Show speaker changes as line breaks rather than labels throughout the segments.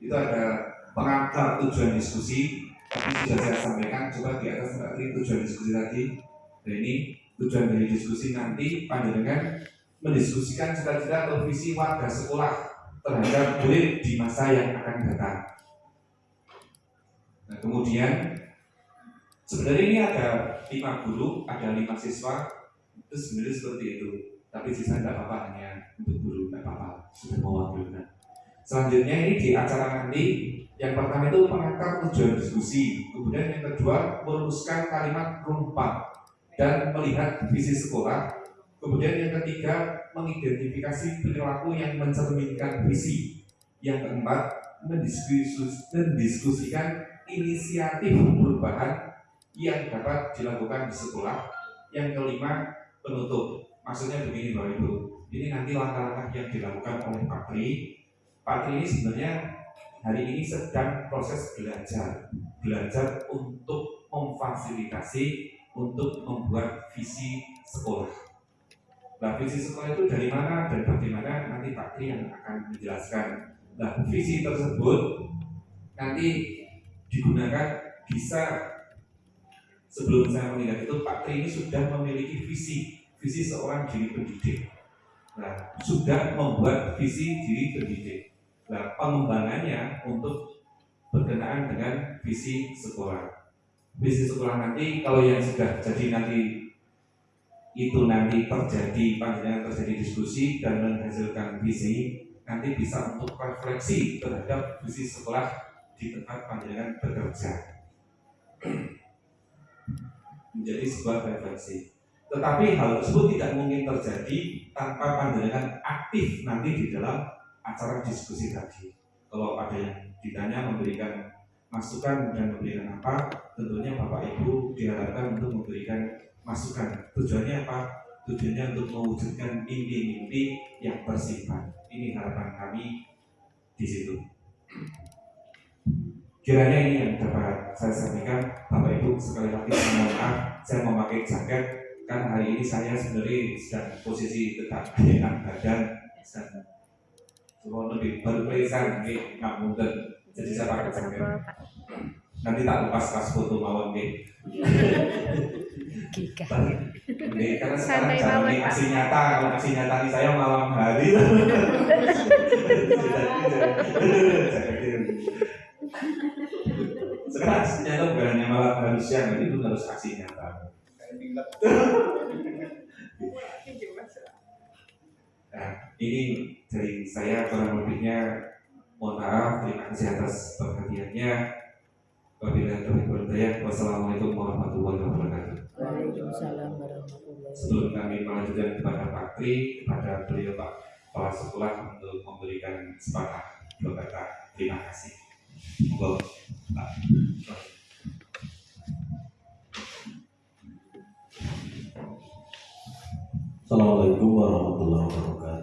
itu ada pengantar tujuan diskusi ini sudah saya sampaikan coba di atas mbak tujuan diskusi tadi dan ini tujuan dari diskusi nanti panjenengan mendiskusikan cita-cita atau visi warga sekolah terhadap murid di masa yang akan datang. Nah, kemudian sebenarnya ini ada lima guru, ada lima siswa, itu sebenarnya seperti itu. Tapi sisa tidak apa-apa hanya untuk guru, tidak apa-apa, sudah mewakilkan. Selanjutnya ini di acara nanti yang pertama itu menangkap tujuan diskusi, kemudian yang kedua merumuskan kalimat rumpak dan melihat visi sekolah, kemudian yang ketiga mengidentifikasi perilaku yang mencerminkan visi, yang keempat mendiskusikan inisiatif perubahan yang dapat dilakukan di sekolah, yang kelima penutup. Maksudnya begini Bapak Ibu, ini nanti langkah-langkah yang dilakukan oleh Pak Tri. Pak ini sebenarnya hari ini sedang proses belajar. Belajar untuk memfasilitasi untuk membuat visi sekolah. Nah visi sekolah itu dari mana dan bagaimana? Nanti Pak Tri yang akan menjelaskan. Nah visi tersebut nanti digunakan bisa sebelum saya mengingat itu Pak Tri ini sudah memiliki visi visi seorang diri pendidik. Nah sudah membuat visi diri pendidik Nah, pengembangannya untuk berkenaan dengan visi sekolah. Visi sekolah nanti kalau yang sudah jadi nanti itu nanti terjadi panjang terjadi diskusi dan menghasilkan visi nanti bisa untuk refleksi terhadap visi sekolah di tempat panjangan bekerja menjadi sebuah refleksi. Tetapi hal tersebut tidak mungkin terjadi tanpa panjangan aktif nanti di dalam acara diskusi tadi. Kalau ada yang ditanya memberikan masukan dan memberikan apa, tentunya Bapak Ibu diharapkan untuk memberikan masukan. Tujuannya apa? Tujuannya untuk mewujudkan mimpi-mimpi yang bersifat. Ini harapan kami di situ. Kiranya ini yang dapat saya sampaikan, Bapak Ibu sekali lagi mohon maaf, saya memakai jaket kan hari ini saya sebenarnya sedang posisi tetap enak badan sedang Semua lebih nih nggak mungkin. Jadi saya pakai jaket. Nanti tak lepas pas foto mawon nih. Nih, karena sekarang jangan nih kasih nyata, kalau kasih nyata nih saya malam hari. sekarang nyata bukan hanya malam hari siang, itu harus aksi nyata. Ini dari saya kurang lebihnya mohon maaf, terima kasih atas perhatiannya. Wabillahi taufiq hidayah. Wassalamualaikum warahmatullahi wabarakatuh.
Waalaikumsalam warahmatullahi
Sebelum kami melanjutkan kepada Pak Tri, kepada beliau Pak Kepala Sekolah untuk memberikan sepatah dua kata terima kasih. Monggo Pak.
Assalamualaikum warahmatullahi wabarakatuh.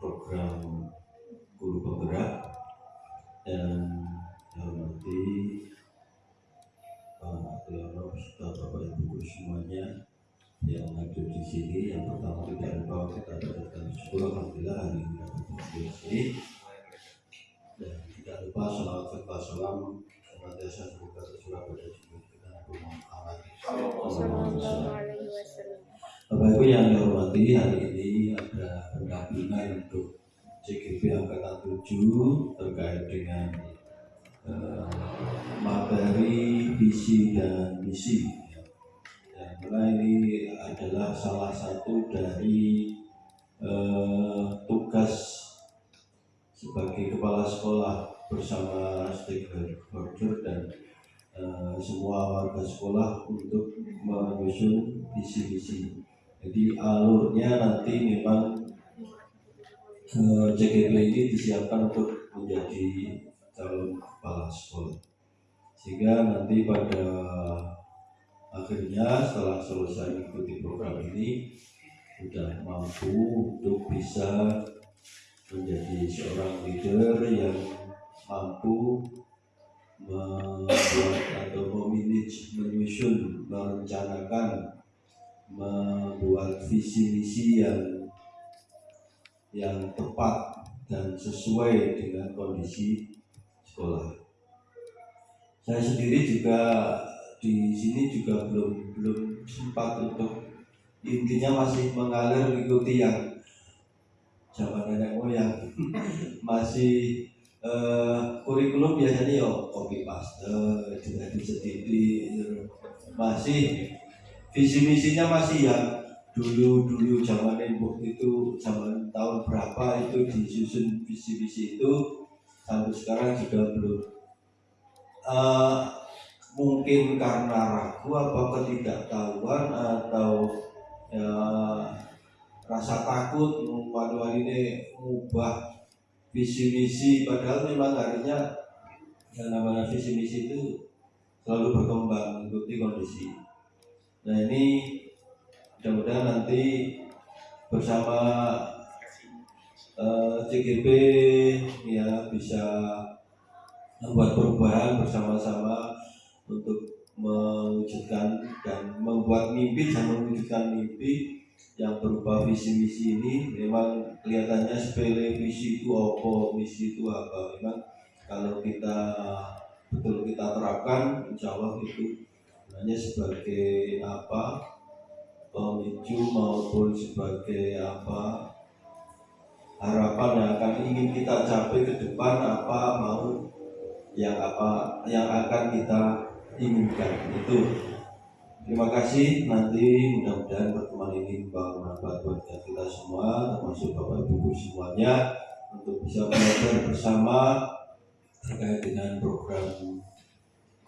program guru penggerak dan hormati Pak Triyono serta Bapak Ibu semuanya yang hadir di sini. Yang pertama tidak lupa kita dapatkan syukur Alhamdulillah hari ini dapat di sini. Dan tidak lupa salawat serta salam senantiasa semoga tercurah pada junjungan Nabi Muhammad Bapak Ibu yang dihormati hari ini ada pendampingan untuk CGP Angkatan 7 terkait dengan eh, materi visi dan misi ya. Dan karena ini adalah salah satu dari eh, tugas sebagai kepala sekolah bersama stakeholder dan eh, semua warga sekolah untuk menyusun visi misi. Jadi alurnya nanti memang CGP ini disiapkan untuk menjadi calon kepala sekolah. Sehingga nanti pada akhirnya setelah selesai mengikuti program ini sudah mampu untuk bisa menjadi seorang leader yang mampu membuat atau memanage, menyusun, merencanakan, membuat visi misi yang yang tepat dan sesuai dengan kondisi sekolah. Saya sendiri juga di sini juga belum belum sempat untuk intinya masih mengalir mengikuti yang zaman nenek moyang masih eh, kurikulum biasanya ya copy paste dengan sedikit masih visi misinya masih yang dulu dulu zaman nembok itu zaman tahun berapa itu disusun visi misi itu sampai sekarang juga belum. Eh, mungkin karena ragu apa ketidaktahuan atau ya, rasa takut waduh ini mengubah visi misi padahal memang harusnya yang namanya visi misi itu selalu berkembang mengikuti kondisi nah ini mudah-mudahan nanti bersama eh, CGP ya bisa membuat perubahan bersama-sama untuk mewujudkan dan membuat mimpi dan mewujudkan mimpi yang berupa visi misi ini. Memang kelihatannya sepele visi itu apa misi itu apa. Memang kalau kita betul kita terapkan insya Allah itu hanya sebagai apa pemicu maupun sebagai apa harapan yang akan ingin kita capai ke depan apa mau yang apa yang akan kita inginkan. Itu. Terima kasih. Nanti mudah-mudahan pertemuan ini bermanfaat buat kita semua termasuk bapak ibu semuanya untuk bisa belajar bersama terkait dengan program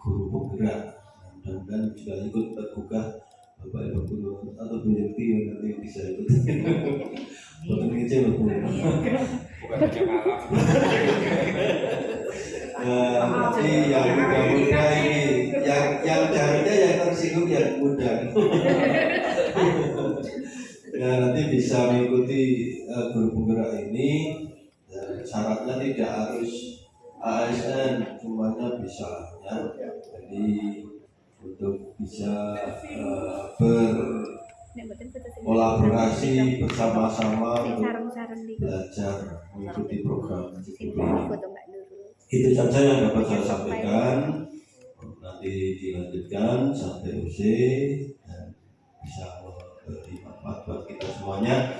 guru penggerak mudah-mudahan juga ikut tergugah bapak ibu guru atau bu Yenti yang nanti bisa ikut Bukan kecil bu
bukan hanya malam
Nah, ini yang muda-muda ini, yang yang seharusnya yang tersinggung yang muda. nah, nanti bisa mengikuti uh, guru penggerak ini. Dan syaratnya tidak harus ASN, semuanya bisa ya. Jadi untuk bisa uh, berkolaborasi bersama-sama. untuk belajar mengikuti program itu saja yang dapat saya sampaikan. Nanti dilanjutkan sampai UC dan bisa memberi manfaat buat kita semuanya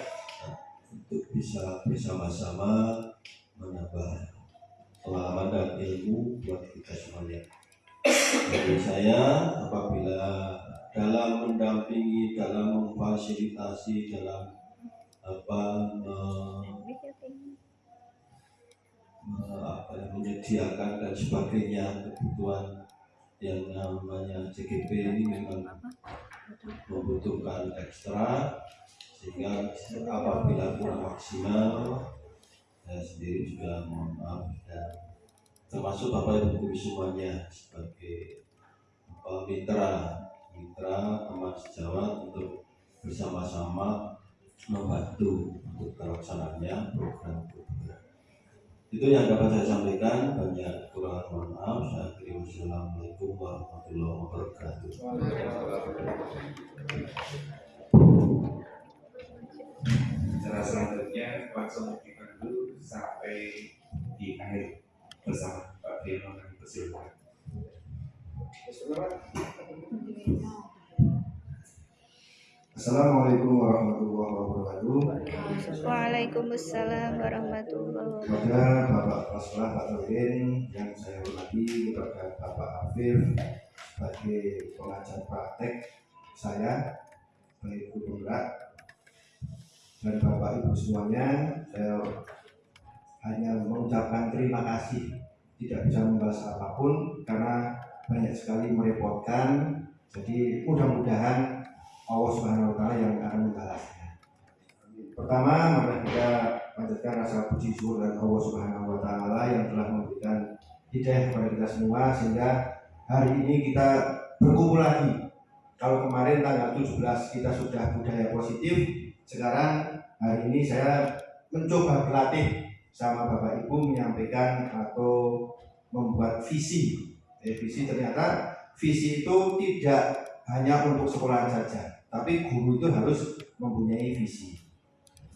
untuk bisa bersama-sama menambah pengalaman dan ilmu buat kita semuanya. Jadi saya apabila dalam mendampingi, dalam memfasilitasi, dalam apa apa yang menyediakan dan sebagainya kebutuhan yang namanya CGP ini memang membutuhkan ekstra sehingga apabila kurang maksimal saya sendiri juga mohon maaf dan termasuk bapak ibu guru semuanya sebagai apa, mitra mitra teman sejawat untuk bersama-sama membantu untuk terlaksananya program program. Itu yang dapat saya sampaikan banyak kurang mohon maaf. Saya akhiri wassalamualaikum warahmatullahi wabarakatuh.
Cara selanjutnya langsung kita dulu sampai di akhir bersama Pak Persilvan.
Assalamualaikum warahmatullahi wabarakatuh.
Waalaikumsalam warahmatullahi wabarakatuh.
Kepada Bapak Paslah Pak Nurdin yang saya hormati, kepada Bapak Afif sebagai pengajar praktek saya guru penggerak dan Bapak Ibu semuanya, saya hanya mengucapkan terima kasih. Tidak bisa membahas apa pun karena banyak sekali merepotkan. Jadi mudah-mudahan Allah Subhanahu wa taala yang akan membalasnya. Pertama, mari kita panjatkan rasa puji syukur dan Allah Subhanahu wa taala yang telah memberikan hidayah kepada kita semua sehingga hari ini kita berkumpul lagi. Kalau kemarin tanggal 17 kita sudah budaya positif, sekarang hari ini saya mencoba berlatih sama Bapak Ibu menyampaikan atau membuat visi. Eh, visi ternyata visi itu tidak hanya untuk sekolah saja, tapi guru itu harus mempunyai visi.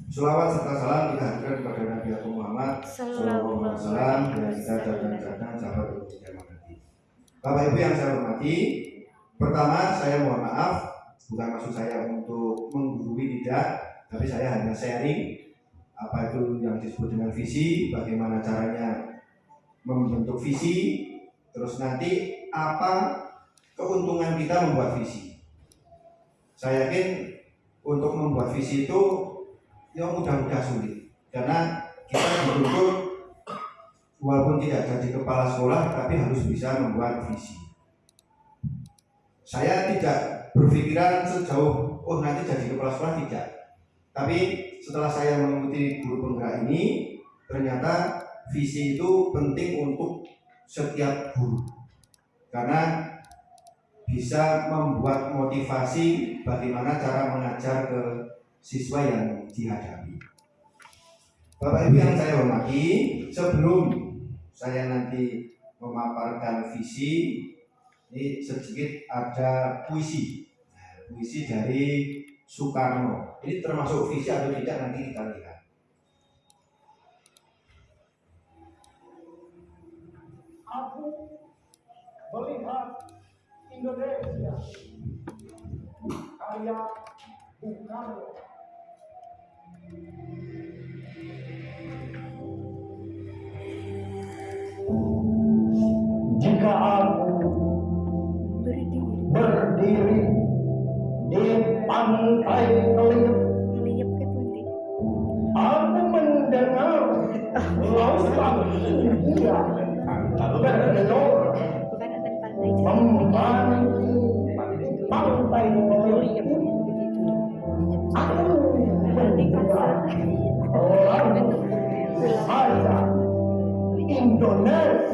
Selawat serta salam kita haturkan kepada Nabi Agung Muhammad Sallallahu Alaihi Wasallam dan kita jadikan sahabat untuk mengerti. Bapak Ibu yang saya hormati, pertama saya mohon maaf, bukan maksud saya untuk menggurui tidak, tapi saya hanya sharing apa itu yang disebut dengan visi, bagaimana caranya membentuk visi, terus nanti apa keuntungan kita membuat visi. Saya yakin untuk membuat visi itu yang mudah-mudah sulit karena kita dituntut walaupun tidak jadi kepala sekolah tapi harus bisa membuat visi. Saya tidak berpikiran sejauh oh nanti jadi kepala sekolah tidak. Tapi setelah saya mengikuti guru penggerak ini ternyata visi itu penting untuk setiap guru karena bisa membuat motivasi bagaimana cara mengajar ke siswa yang dihadapi. Bapak Ibu yang saya hormati, sebelum saya nanti memaparkan visi, ini sedikit ada puisi. Nah, puisi dari Soekarno. Ini termasuk visi atau tidak nanti kita lihat.
Aku melihat Indonesia kayak Bung Karno. Jika Kelip,
Ngeliap ke pundi.
aku mendengar lautan
Bukan akan pantai.
membantu pantai
begitu.
Aku mendengar orang Indonesia.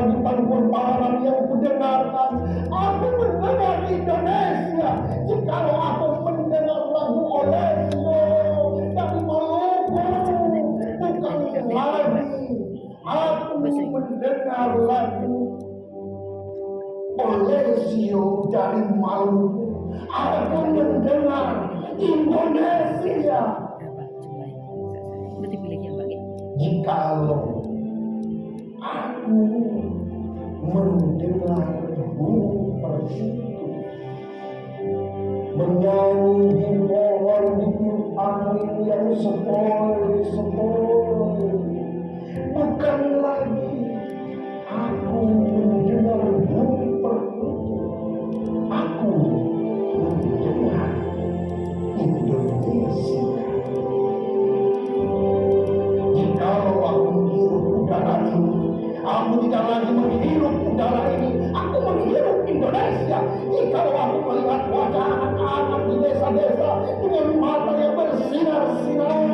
Lagi pangkur palaran yang kudengarkan. Aku mendengar Indonesia. Jikalau aku mendengar lagu Olesio dari Maluku, bukan lagi aku mendengar lagu Olesio dari Maluku. Aku mendengar Indonesia.
Baik.
Jikalau aku mendengar burung persitu menyanyi di pohon di tiup angin yang sepoi-sepoi bukan lagi aku mendengar burung persitu aku mendengar Indonesia aku tidak lagi menghirup udara ini, aku menghirup Indonesia. Jikalau aku melihat wajah anak-anak di desa-desa dengan mata yang bersinar-sinar.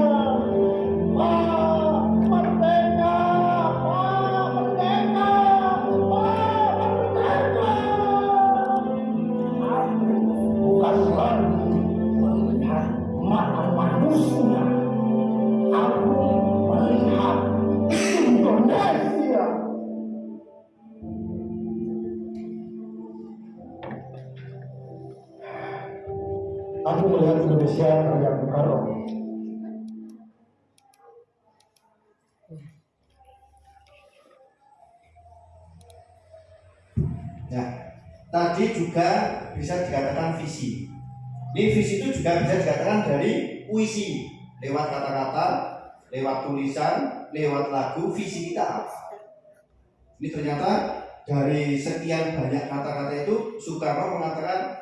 Juga bisa dikatakan visi. Ini visi itu juga bisa dikatakan dari puisi, lewat kata-kata, lewat tulisan, lewat lagu, visi kita? Ini ternyata dari sekian banyak kata-kata itu Soekarno mengatakan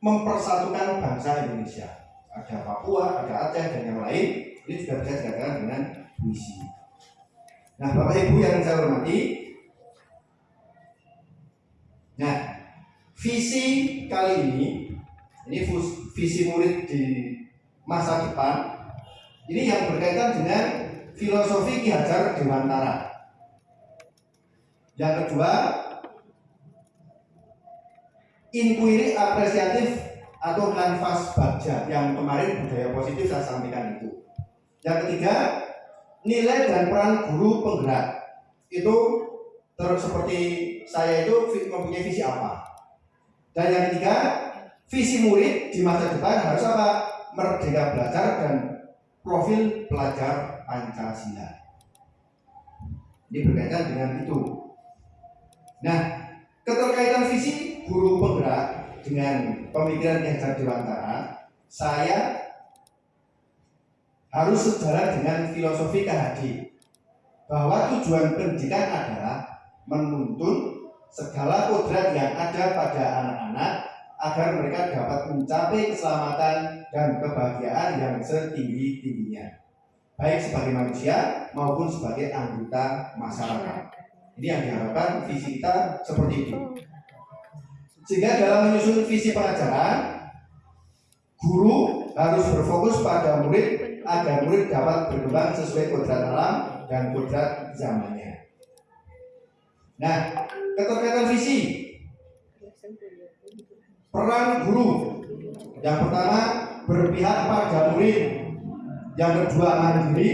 mempersatukan bangsa Indonesia. Ada Papua, ada Aceh dan yang lain. Ini juga bisa dikatakan dengan puisi. Nah, Bapak Ibu yang saya hormati, Nah, visi kali ini, ini visi murid di masa depan, ini yang berkaitan dengan filosofi Ki Hajar Dewantara. Yang kedua, inquiry apresiatif atau kanvas baja yang kemarin budaya positif saya sampaikan itu. Yang ketiga, nilai dan peran guru penggerak itu terus seperti saya itu mempunyai visi apa. Dan yang ketiga, visi murid di masa depan harus apa? Merdeka belajar dan profil pelajar Pancasila. Ini berkaitan dengan itu. Nah, keterkaitan visi guru penggerak dengan pemikiran Ki Hajar Dewantara, saya harus sejalan dengan filosofi KHD bahwa tujuan pendidikan adalah menuntun segala kodrat yang ada pada anak-anak agar mereka dapat mencapai keselamatan dan kebahagiaan yang setinggi-tingginya. Baik sebagai manusia maupun sebagai anggota masyarakat. Ini yang diharapkan visi kita seperti itu sehingga dalam menyusun visi pengajaran guru harus berfokus pada murid agar murid dapat berkembang sesuai kodrat alam dan kodrat zamannya. Nah, keterkaitan visi peran guru. Yang pertama berpihak pada murid. Yang kedua mandiri.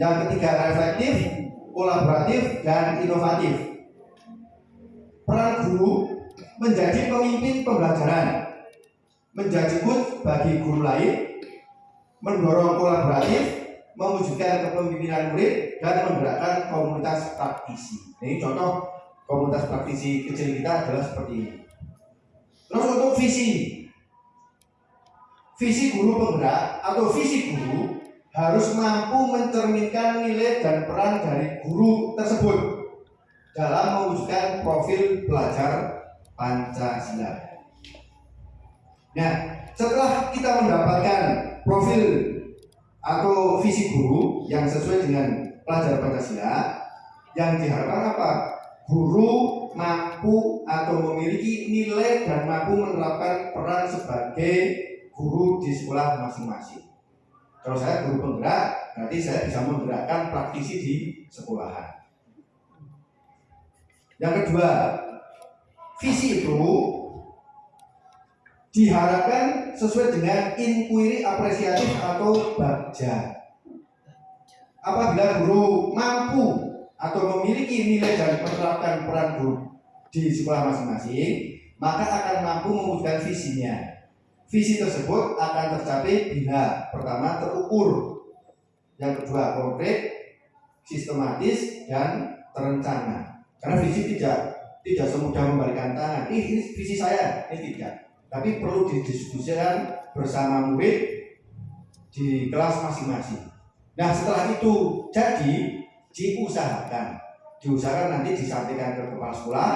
Yang ketiga reflektif, kolaboratif, dan inovatif. Peran guru menjadi pemimpin pembelajaran, menjadi mood bagi guru lain, mendorong kolaboratif, mewujudkan kepemimpinan murid, dan menggerakkan komunitas praktisi. Ini contoh komunitas praktisi kecil kita adalah seperti ini. Terus untuk visi, visi guru penggerak atau visi guru harus mampu mencerminkan nilai dan peran dari guru tersebut dalam mewujudkan profil pelajar Pancasila. Nah, setelah kita mendapatkan profil atau visi guru yang sesuai dengan pelajar Pancasila, yang diharapkan apa? Guru mampu atau memiliki nilai dan mampu menerapkan peran sebagai guru di sekolah masing-masing. Kalau saya guru penggerak, berarti saya bisa menggerakkan praktisi di sekolahan. Yang kedua, visi itu diharapkan sesuai dengan inquiry apresiatif atau bagja. Apabila guru mampu atau memiliki nilai dan menerapkan peran guru di sekolah masing-masing, maka akan mampu mewujudkan visinya. Visi tersebut akan tercapai bila pertama terukur, yang kedua konkret, sistematis dan terencana. Karena visi tidak tidak semudah membalikan tangan. Ini, ini visi saya, ini tidak. Tapi perlu didiskusikan bersama murid di kelas masing-masing. Nah setelah itu jadi diusahakan, diusahakan nanti disampaikan ke kepala sekolah,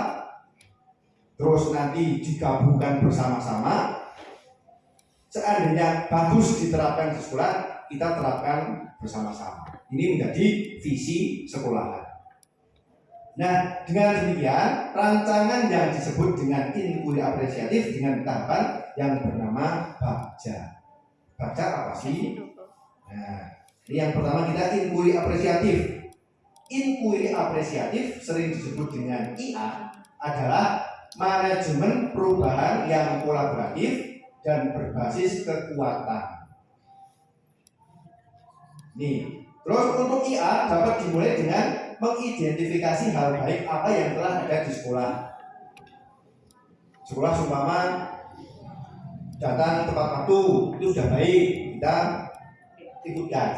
terus nanti digabungkan bersama-sama. Seandainya bagus diterapkan di sekolah, kita terapkan bersama-sama. Ini menjadi visi sekolahan. Nah, dengan demikian, rancangan yang disebut dengan inquiry apresiatif dengan tahapan yang bernama Bagja. Bagja apa sih? Nah, ini yang pertama kita inquiry apresiatif. Inquiry apresiatif sering disebut dengan IA adalah manajemen perubahan yang kolaboratif dan berbasis kekuatan. Nih, terus untuk IA dapat dimulai dengan mengidentifikasi hal baik apa yang telah ada di sekolah. Sekolah seumpama datang tepat waktu itu sudah baik kita ikutkan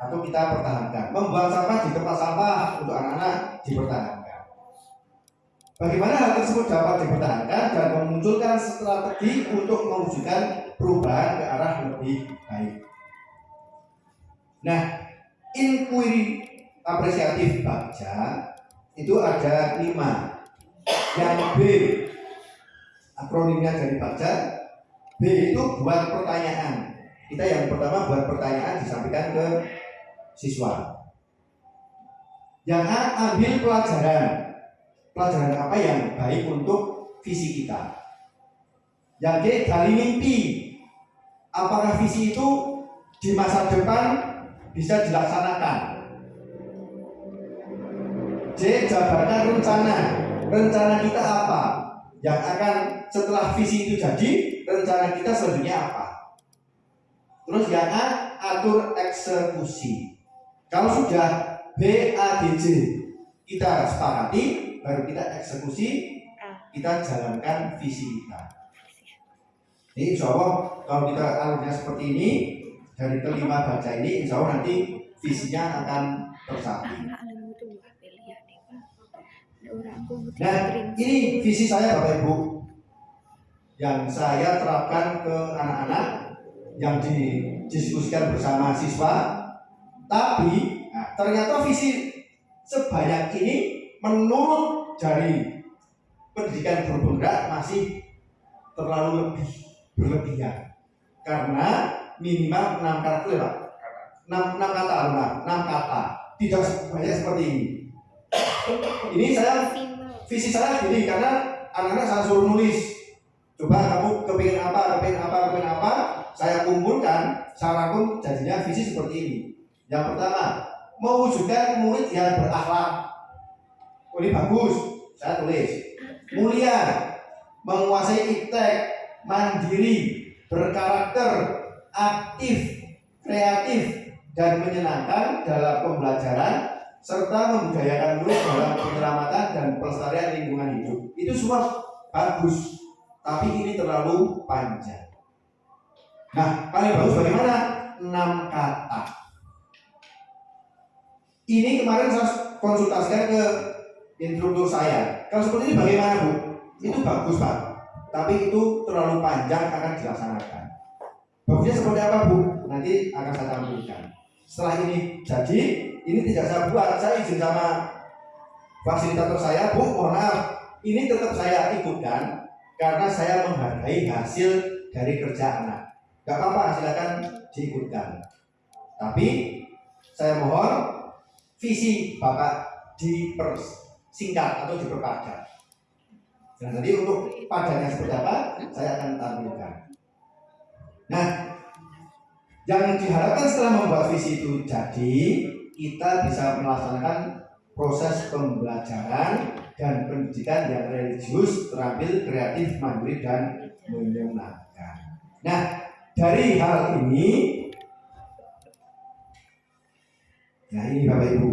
atau kita pertahankan. Membuang sampah di tempat sampah untuk anak-anak dipertahankan. Bagaimana hal tersebut dapat dipertahankan dan memunculkan strategi untuk mewujudkan perubahan ke arah lebih baik? Nah inquiry apresiatif Bagja itu ada lima. Yang B akronimnya dari Bagja B itu buat pertanyaan. Kita yang pertama buat pertanyaan disampaikan ke siswa yang A ambil pelajaran pelajaran apa yang baik untuk visi kita yang D gali mimpi apakah visi itu di masa depan bisa dilaksanakan C. Jabarkan rencana. Rencana kita apa? Yang akan setelah visi itu jadi, rencana kita selanjutnya apa? Terus yang A, atur eksekusi. Kalau sudah B, A, D, J kita sepakati, baru kita eksekusi, kita jalankan visi kita. Jadi insya Allah kalau kita alurnya seperti ini, dari kelima baca ini, insya Allah nanti visinya akan tercapai. Nah, ini visi saya Bapak Ibu yang saya terapkan ke anak-anak yang didiskusikan bersama siswa. Tapi nah, ternyata visi sebanyak ini menurut dari pendidikan penggerak masih terlalu lebih berlebihan karena minimal enam karakter Pak. Enam, enam kata, enam, enam kata. Tidak sebanyak seperti ini. Ini saya visi saya gini karena anak-anak saya suruh nulis coba kamu kepingin apa kepingin apa kepingin apa saya kumpulkan saya rangkum jadinya visi seperti ini yang pertama mewujudkan murid yang berakhlak oh, ini bagus saya tulis mulia menguasai iptek mandiri berkarakter aktif kreatif dan menyenangkan dalam pembelajaran serta membudayakan murid dalam penyelamatan dan pelestarian lingkungan hidup. Itu semua bagus, tapi ini terlalu panjang. Nah, paling bagus bagaimana? 6 kata. Ini kemarin saya konsultasikan ke instruktur saya. Kalau seperti ini bagaimana, Bu? Itu bagus, Pak. Tapi itu terlalu panjang akan dilaksanakan. Bagusnya seperti apa, Bu? Nanti akan saya tampilkan. Setelah ini jadi, ini tidak saya buat, saya izin sama fasilitator saya, Bu, mohon maaf, ini tetap saya ikutkan karena saya menghargai hasil dari kerja anak. Gak apa-apa, silakan diikutkan. Tapi saya mohon visi Bapak dipersingkat atau diperpadat. Dan nanti untuk padanya seperti apa, saya akan tampilkan. Nah, yang diharapkan setelah membuat visi itu jadi, kita bisa melaksanakan proses pembelajaran dan pendidikan yang religius, terampil, kreatif, mandiri, dan menyenangkan. Nah, dari hal ini, nah ini Bapak Ibu,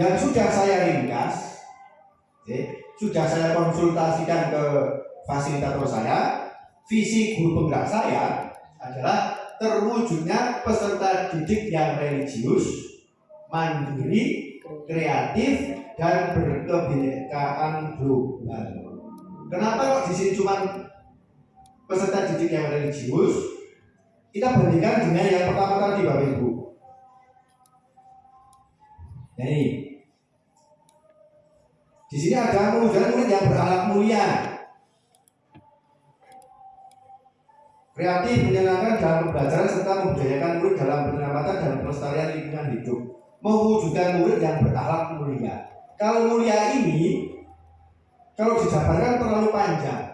yang sudah saya ringkas, oke, sudah saya konsultasikan ke fasilitator saya, visi guru penggerak saya adalah terwujudnya peserta didik yang religius, mandiri, kreatif, dan berkebinekaan global. Kenapa kok di sini cuma peserta didik yang religius? Kita bandingkan dengan yang pertama tadi, Bapak Ibu. Ini, di sini ada mewujudkan murid yang berakhlak mulia, kreatif, menyenangkan dalam pembelajaran serta membudayakan murid dalam penyelamatan dan pelestarian lingkungan hidup. Mewujudkan murid yang berakhlak mulia. Kalau mulia ini, kalau dijabarkan terlalu panjang.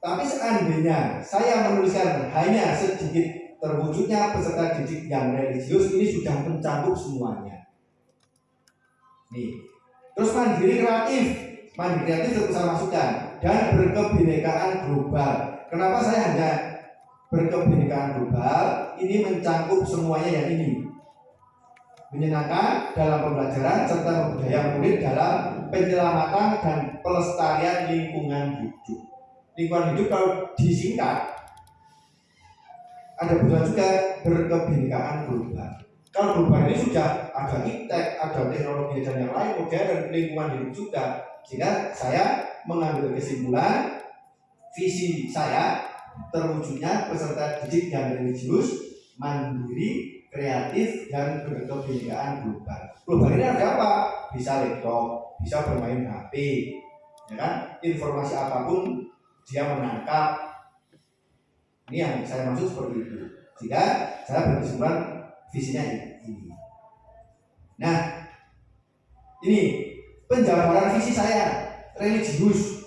Tapi seandainya saya menuliskan hanya sedikit terwujudnya peserta didik yang religius ini sudah mencakup semuanya. Nih, terus mandiri kreatif, mandiri kreatif saya masukkan. Dan berkebinekaan global. Kenapa saya hanya berkebinekaan global? Ini mencakup semuanya yang ini. Menyenangkan dalam pembelajaran serta membudaya murid dalam penyelamatan dan pelestarian lingkungan hidup. Lingkungan hidup kalau disingkat ada juga berkebinekaan global. Kalau global ini sudah ada iptek, ada teknologi dan yang lain modern lingkungan hidup juga. Sehingga saya mengambil kesimpulan visi saya terwujudnya peserta didik yang religius, mandiri, kreatif, dan berkebinekaan global. Global ini ada apa? Bisa laptop, bisa bermain HP, ya kan? Informasi apa pun dia menangkap, ini yang saya maksud seperti itu. Sehingga saya berkesimpulan visinya ini. Nah, ini penjabaran visi saya religius.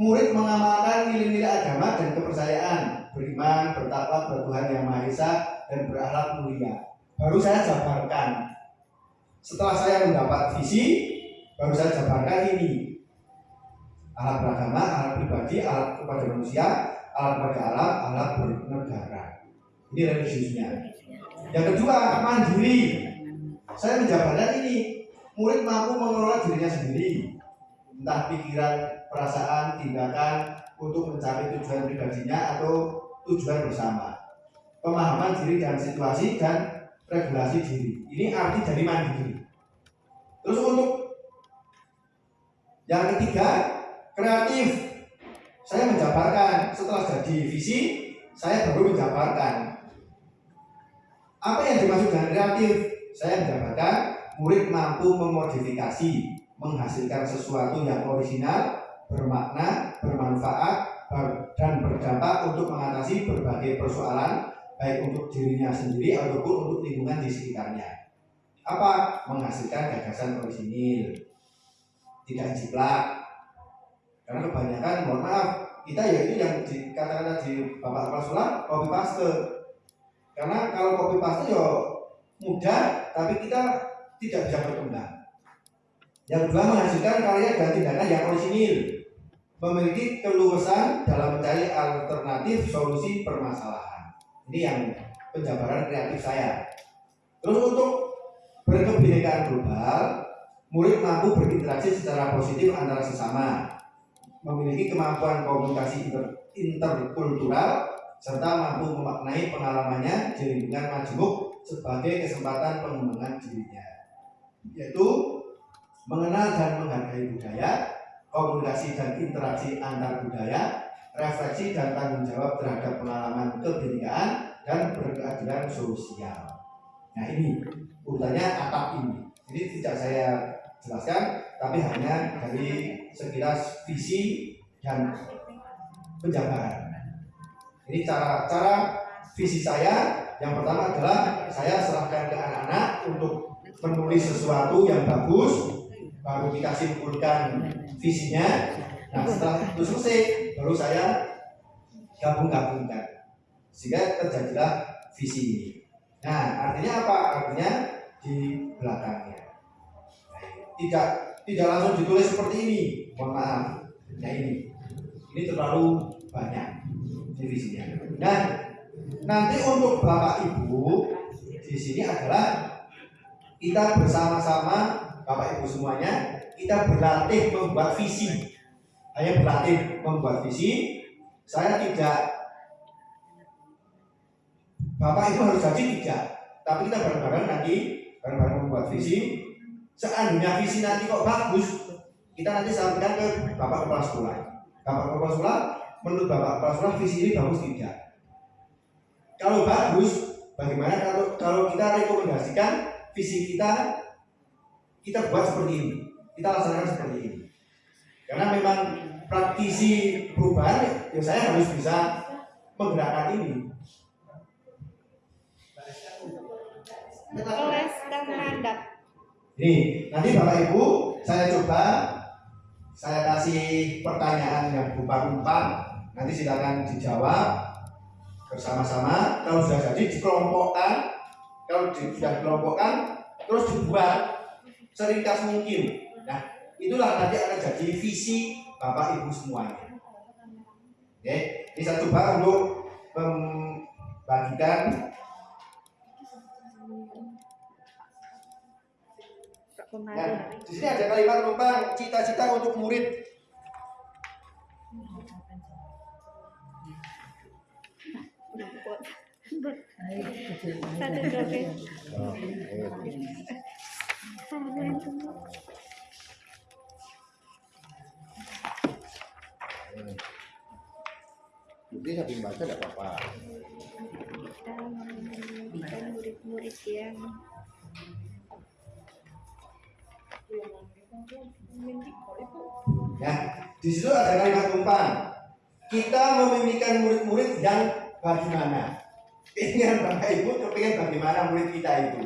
Murid mengamalkan nilai-nilai agama dan kepercayaan, beriman, bertakwa kepada Tuhan Yang Maha Esa dan berakhlak mulia. Baru saya jabarkan. Setelah saya mendapat visi, baru saya jabarkan ini. Alat beragama, alat pribadi, alat kepada manusia, alat pada alat, alat bernegara. Ini religiusnya. Yang kedua, mandiri. Saya menjabarkan ini, murid mampu mengelola dirinya sendiri. Entah pikiran, perasaan, tindakan untuk mencapai tujuan pribadinya atau tujuan bersama. Pemahaman diri dan situasi dan regulasi diri. Ini arti dari mandiri. Terus untuk yang ketiga, kreatif saya menjabarkan setelah jadi visi saya baru menjabarkan apa yang dimaksud dengan kreatif? Saya menjabarkan murid mampu memodifikasi menghasilkan sesuatu yang original bermakna bermanfaat dan berdampak untuk mengatasi berbagai persoalan baik untuk dirinya sendiri ataupun untuk lingkungan di sekitarnya. Apa? Menghasilkan gagasan orisinil. Tidak jiplak. Karena kebanyakan mohon maaf kita ya itu yang dikatakan tadi Bapak Kepala Sekolah copy paste. Karena kalau copy paste ya mudah tapi kita tidak bisa berkembang. Yang kedua menghasilkan karya dan tindakan yang orisinil memiliki keluasan dalam mencari alternatif solusi permasalahan. Ini yang penjabaran kreatif saya. Terus untuk berkebinekaan global, murid mampu berinteraksi secara positif antara sesama, memiliki kemampuan komunikasi inter, serta mampu memaknai pengalamannya di lingkungan majemuk sebagai kesempatan pengembangan dirinya yaitu mengenal dan menghargai budaya komunikasi dan interaksi antar budaya refleksi dan tanggung jawab terhadap pengalaman kebinekaan dan berkeadilan sosial nah ini urutannya atap ini jadi tidak saya jelaskan tapi hanya dari sekilas visi dan penjabaran. Ini cara cara visi saya yang pertama adalah saya serahkan ke anak-anak untuk menulis sesuatu yang bagus, baru kita simpulkan visinya. Nah setelah itu selesai, baru saya gabung-gabungkan sehingga terjadilah visi ini. Nah artinya apa? Artinya di belakangnya tidak tidak langsung ditulis seperti ini mohon maaf nah ini ini terlalu banyak divisinya. Nah nanti untuk bapak ibu di sini adalah kita bersama-sama bapak ibu semuanya kita berlatih membuat visi. Hanya berlatih membuat visi. Saya tidak bapak ibu harus jadi tidak. Tapi kita bareng-bareng nanti bareng-bareng membuat visi. Seandainya visi nanti kok bagus kita nanti sampaikan ke bapak kepala sekolah. Bapak kepala sekolah menurut bapak sekolah visi ini bagus tidak kalau bagus bagaimana kalau kalau kita rekomendasikan visi kita kita buat seperti ini kita laksanakan seperti ini karena memang praktisi perubahan ya saya harus bisa menggerakkan ini
Les dan.
Nih, nanti Bapak Ibu saya coba saya kasih pertanyaan yang berupa umpan. Nanti silakan dijawab bersama-sama. Kalau sudah jadi dikelompokkan. Kalau di, sudah dikelompokkan, terus dibuat seringkas mungkin. Nah, itulah nanti akan jadi visi Bapak Ibu semuanya. Oke, ini saya coba untuk membagikan Nah, di sini ada kalimat penumpang cita-cita untuk murid.
Satu dompet. Sama itu.
Jadi sambil baca tidak apa-apa.
Kita mendidik murid-murid yang
Ya, di situ ada kalimat umpan. Kita memimpikan murid-murid yang bagaimana? Keinginan Bapak Ibu kepingin bagaimana murid kita itu?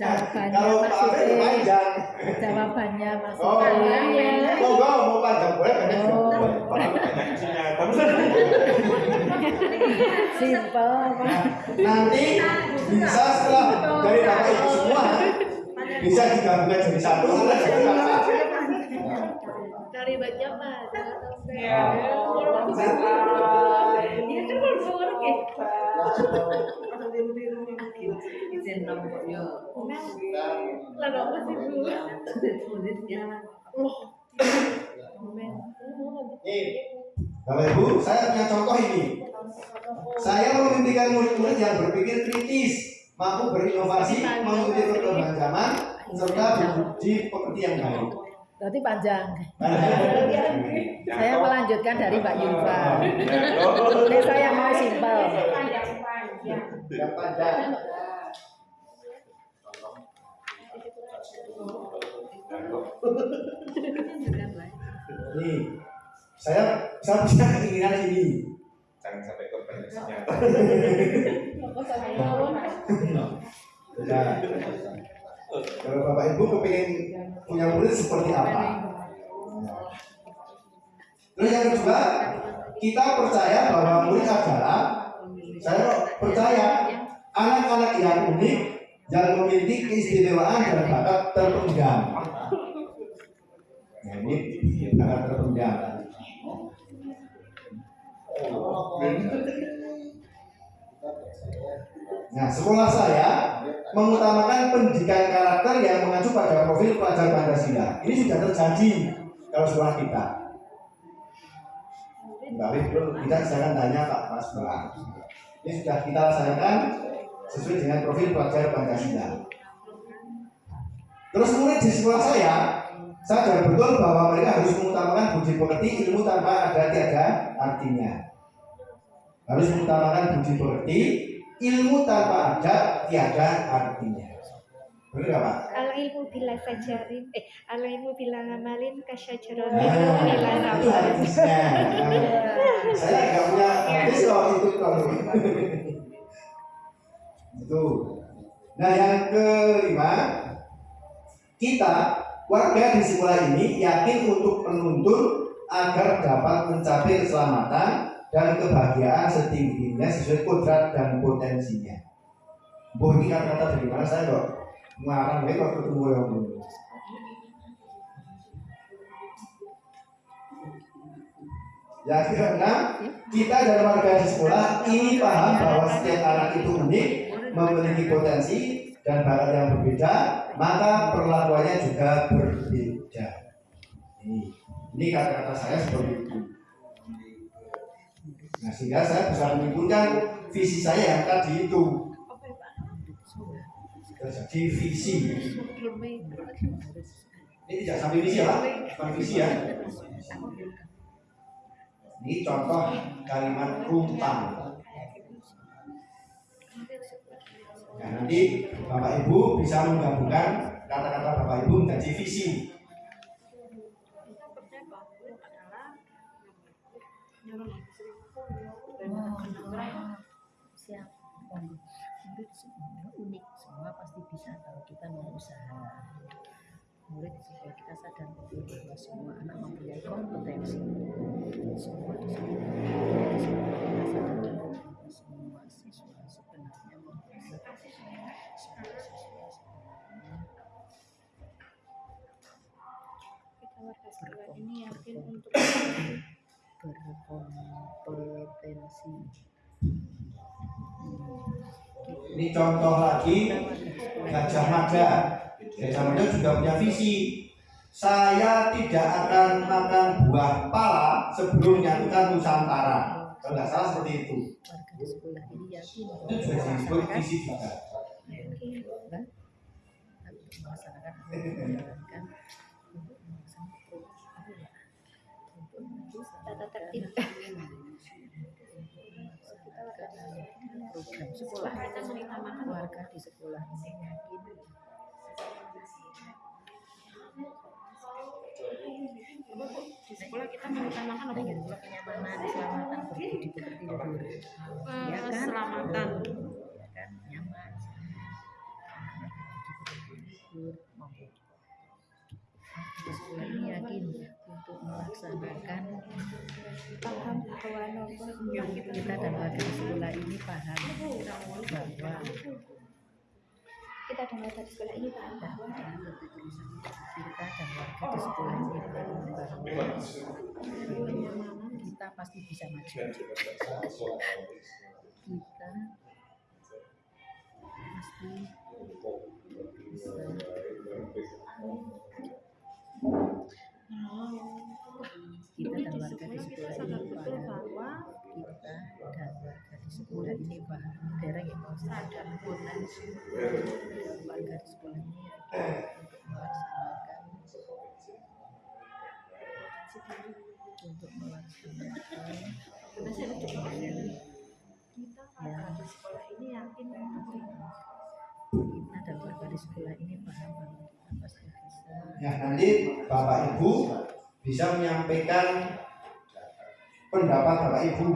Jawabannya
Kalau
maksudnya
panjang.
jawabannya
Oh,
maksudnya
monggo mau panjang boleh pendek
Oh. simple apa
Nanti bisa setelah dari Bapak Ibu semua bisa digabungkan jadi satu
baca apa?
Ya.
Dia kan baru baru ya.
izin nombor yo
Lah apa sih bu?
tulisnya
Nih, Bapak Ibu, saya punya contoh ini. Saya memimpikan murid-murid yang berpikir kritis, mampu berinovasi, mengikuti perkembangan zaman, serta berbudi pekerti yang baik.
Berarti panjang. Saya melanjutkan dari Mbak Yulfa. Ini saya mau simple
Yang panjang. Nih, saya saya punya keinginan ini.
Jangan sampai korban.
Kalau Bapak Ibu kepingin punya murid seperti apa? Nah. Terus yang kedua, kita percaya bahwa murid adalah saya percaya anak-anak yang unik yang memiliki keistimewaan dan bakat terpendam. Nah, ini bakat terpendam. Nah, sekolah saya mengutamakan pendidikan karakter yang mengacu pada profil pelajar Pancasila. Ini sudah terjadi kalau sekolah kita. Mbak Wif, belum kita jangan tanya Pak Mas Bang. Ini sudah kita laksanakan sesuai dengan profil pelajar Pancasila. Terus murid di sekolah saya sadar betul bahwa mereka harus mengutamakan budi pekerti ilmu tanpa ada tiada artinya. Harus mengutamakan budi pekerti ilmu tanpa ada tiada artinya. Benar Pak?
Al ilmu bila sajarin, eh al ilmu bila ngamalin kasyajarotin
Nah,
bila
hadisnya. Nah, saya nggak punya hadis loh itu kalau itu. Nah yang kelima, kita warga di sekolah ini yakin untuk menuntun agar dapat mencapai keselamatan dan kebahagiaan setinggi-tingginya sesuai kodrat dan potensinya. Bu ini kata-kata dari mana saya kok ngarang baik waktu ketemu yang dulu. Yang keenam, kita dan warga sekolah ini paham bahwa setiap anak itu unik, memiliki potensi dan bakat yang berbeda, maka perlakuannya juga berbeda. Ini kata-kata saya seperti itu. Nah, sehingga saya bisa menyimpulkan visi saya yang tadi itu. Jadi visi. Ini tidak sampai visi ya, Pak? Bukan visi ya. Ini contoh kalimat rumpang. Nah, nanti Bapak Ibu bisa menggabungkan kata-kata Bapak Ibu menjadi visi.
Siap. Unik semua pasti bisa kalau kita mau usaha murid supaya kita sadar bahwa semua anak mempunyai kompetensi
Ini
contoh lagi Gajah Mada. Gajah Mada juga punya visi. Saya tidak akan makan buah pala sebelum menyatukan Nusantara. Kalau nggak salah seperti itu. Itu juga disebut visi juga.
sekolah. Warga di sekolah ini. Yakin
di sekolah kita mengutamakan apa gitu
kenyamanan keselamatan berbudi pekerti luhur ya kan?
keselamatan.
Ya kan? Nyaman. Di sekolah ini yakin melaksanakan
Paham
kita dan warga di sekolah ini paham bahwa
Kita dan warga di sekolah ini paham bahwa
kita dan warga di sekolah ini paham bahwa kita pasti bisa maju. Kita pasti kita dan warga di sekolah ini
bahwa
kita dan warga di sekolah ini paham negara yang mau sadar potensi warga di sekolah ini untuk melaksanakan untuk melaksanakan yang
di sekolah ini yakin
kita dan warga di sekolah ini paham bahwa kita pasti bisa.
Ya nanti Bapak Ibu bisa menyampaikan pendapat Bapak Ibu.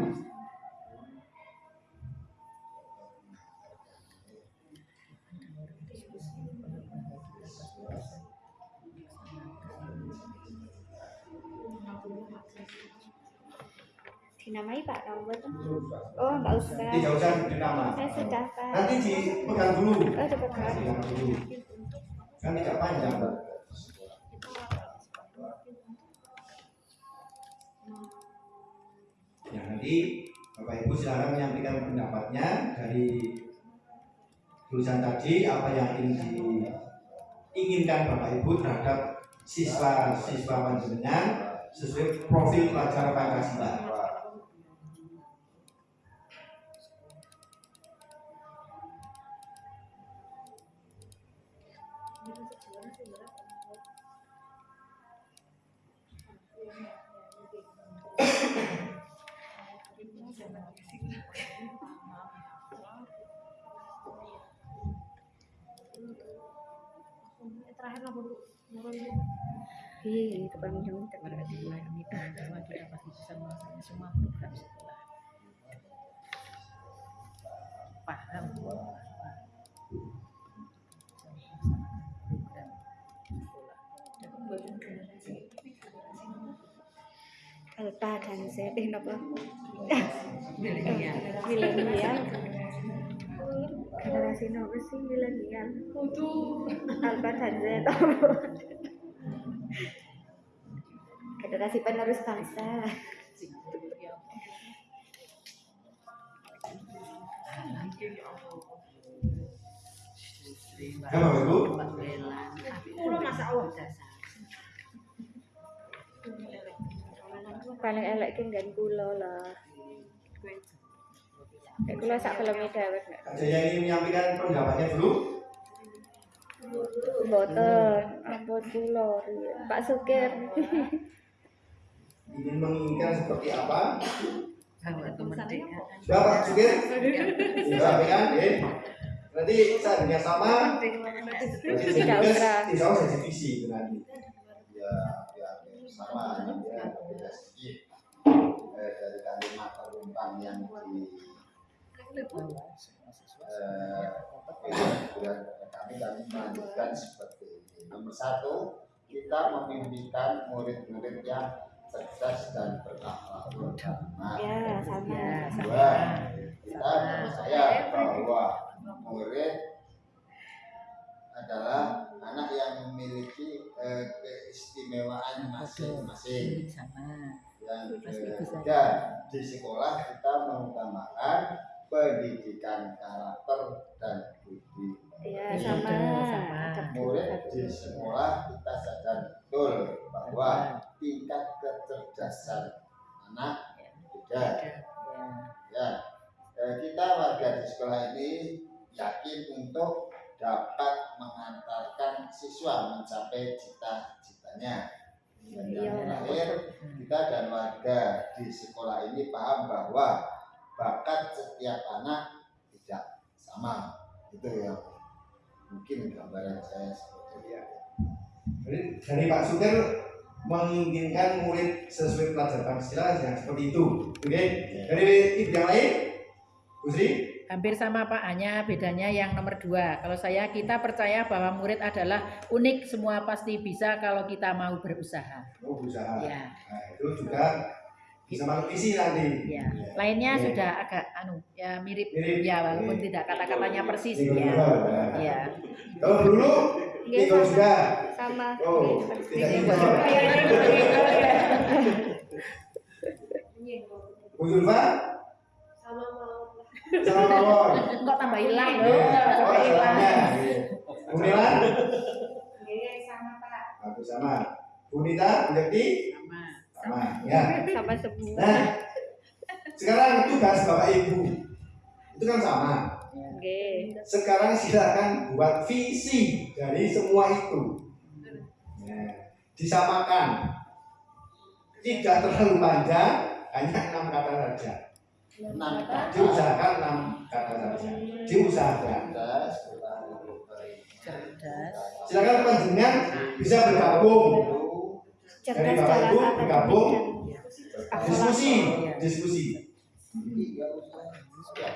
dinamai Pak nomor. Oh, enggak usah.
Tidak usah diberi nama.
Saya sudah Pak.
Nanti dipegang dulu.
Oh, dipegang.
Dulu. Kan tidak panjang. Ya nanti Bapak Ibu silakan menyampaikan pendapatnya dari tulisan tadi apa yang ingin diinginkan Bapak Ibu terhadap siswa-siswa panjenengan sesuai profil pelajar Pancasila.
Semua program sekolah paham bahwa program sekolah
Alpha dan Z eh napa?
milenial
Milenial. Generasi napa sih milenial? Alpha dan Z. Generasi penerus bangsa.
Bapak Ibu.
Kulo masa Allah
Paling elek ki nggen kula lah. Nek kula sak filme dewek nek.
Kak Jaya ingin menyampaikan pendapatnya dulu.
Mboten, ampun kula. Pak Sukir.
Ingin menginginkan seperti apa?
bahwa kemerdekaan
Sudah Pak Sugir? Sudah ya. Nanti saya dengan sama.
Tidak usah.
Tidak usah divisi itu nanti.
ya ya sama ya beda sedikit eh, dari kalimat perumpang yang di eh, bulan kami kami melanjutkan seperti ini nomor satu kita memimpikan murid-murid yang cerdas dan berakhlak Nah,
Ya, sama.
ya
Dua,
sama
kita percaya bahwa murid adalah anak yang memiliki eh, keistimewaan masing-masing.
sama
Yang ketiga, di sekolah kita mengutamakan pendidikan karakter dan budi.
Ya,
Iya,
sama.
sama.
Murid di sekolah kita sadar betul bahwa tingkat kecerdasan anak beda
Ada. Ya.
ya eh, kita warga di sekolah ini yakin untuk dapat mengantarkan siswa mencapai cita-citanya dan
Iya.
yang terakhir kita dan warga di sekolah ini paham bahwa bakat setiap anak tidak sama itu ya mungkin gambaran saya seperti itu
Jadi dari Pak Sukir menginginkan murid sesuai pelajaran Pancasila yang seperti itu. Oke. Dari ibu yang lain, Bu Sri?
Hampir sama Pak, hanya bedanya yang nomor dua. Kalau saya, kita percaya bahwa murid adalah unik, semua pasti bisa kalau kita mau berusaha.
Oh, berusaha.
Ya,
Nah, itu juga bisa masuk visi nanti.
ya. Lainnya
Oke.
sudah agak anu, ya mirip,
Mirip.
ya walaupun
Oke.
tidak kata-katanya persis.
Minggu
Ya, ya.
Kalau dulu
Iya, sama.
juga.
sama
Oh, tidak
itu.
Bu Zulfa?
Sama
Mawon.
Kok tambah hilang? Loh,
Oh,
tambah hilang.
Nilan?
Iya, sama Pak.
Aku sama. Bu Nita, Bu Yakti?
Sama.
Sama. Ya.
sama semua
Nah, sekarang tugas Bapak Ibu. Itu kan sama.
oke
Sekarang silakan buat visi dari semua itu. Nah, disamakan. Tidak terlalu panjang, hanya enam kata saja.
Enam kata
Diusahakan enam kata saja. Diusahakan.
baik
Cerdas.
Silakan panjenengan bisa bergabung,
cerdas
Bapak Ibu bergabung.
dan
diskusi,
Iya.
diskusi.
Usaha.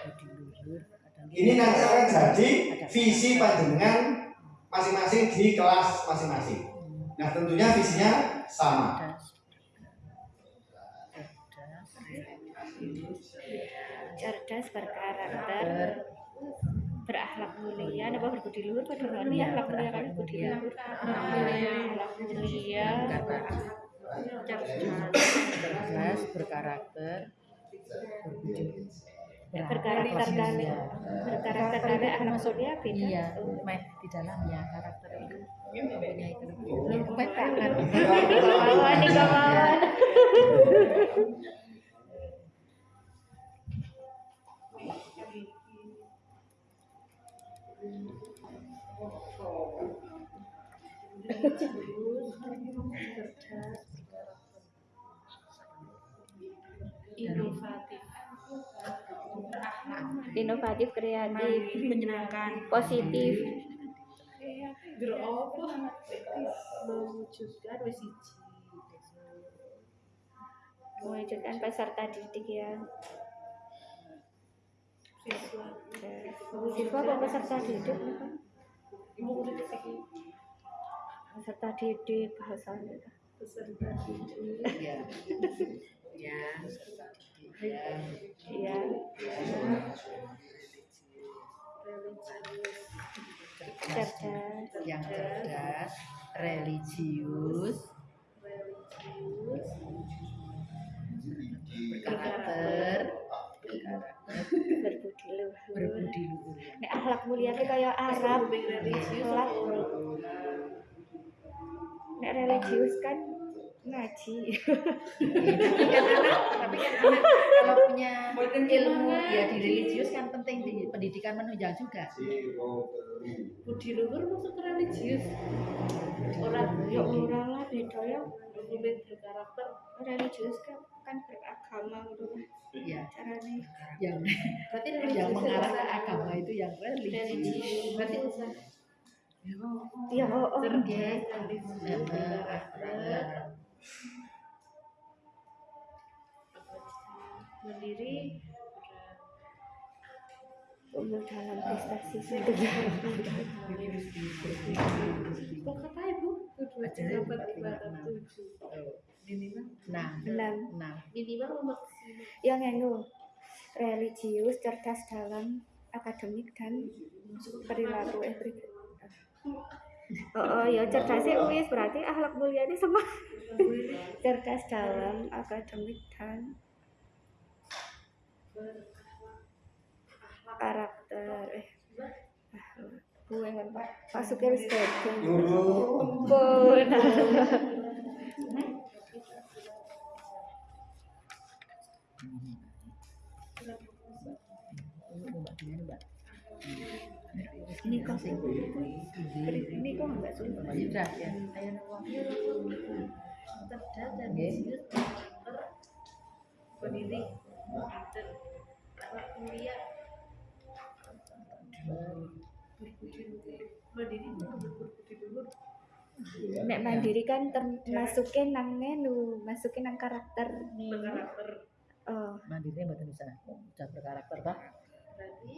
Ini nanti akan jadi visi panjenengan masing-masing di kelas masing-masing. Nah tentunya visinya sama.
Cerdas
berkarakter berakhlak mulia. Apa berbudi luhur pada ini
Iya,
akhlak mulia kan budi
mulia.
luhur. Akhlak mulia.
cerdas, berkarakter, berbudi
berkarakter dan berkarakter dan akhlak mulia beda
Iya, Mek, di dalamnya karakter itu. Mempunyai kelebihan.
Loh,
Mek, tangan.
kawan kawan
Inovatif.
inovatif kreatif
Menyenangkan.
positif.
Beropo mewujudkan wis
mewujudkan peserta didik yang
Siswa.
siswa kok peserta didik
Murid
peserta didik bahasanya
peserta didik.
Ya, peserta didik. Ya.
iya cerdas
yang cerdas, religius, berkarakter, berkarakter,
berbudi luhur
berbudi luhur.
Nek akhlak mulia ki kaya Arab akhlak Nek religius kan ngaji.
Tapi kan anak, tapi kan anak kalau punya ilmu ya di religius kan penting di pendidikan menunjang juga.
Budi luhur masuk ke religius. Orang
ya ora lah beda ya.
Murid berkarakter.
Religius kan kan beragama gitu
Ya,
carane
yang
berarti
yang mengarah ke agama itu yang religius.
religius. Berarti cerdas
Eh,
berkarakter mandiri
unggul dalam prestasi
kok kata ibu? Dapat tujuh. Minimal.
Nah,
enam.
Nah,
minimal maksimal
yang anu religius cerdas dalam akademik dan perilaku eh peri- Oh, oh ya cerdasnya wis berarti akhlak mulia ini semua cerdas dalam akademik dan karakter eh gue kan pak ampun
Mbak Dian, Mbak.
Ini kok sih. Ini kok enggak sulit.
Sudah ya. Ayo nawang.
cerdas dan jujur anak kuliah luhur
Nek mandiri kan termasukin nang ngenu, masukin nang karakter.
berkarakter
Oh,
Mandiri mboten bisa. Sudah berkarakter, Pak.
berarti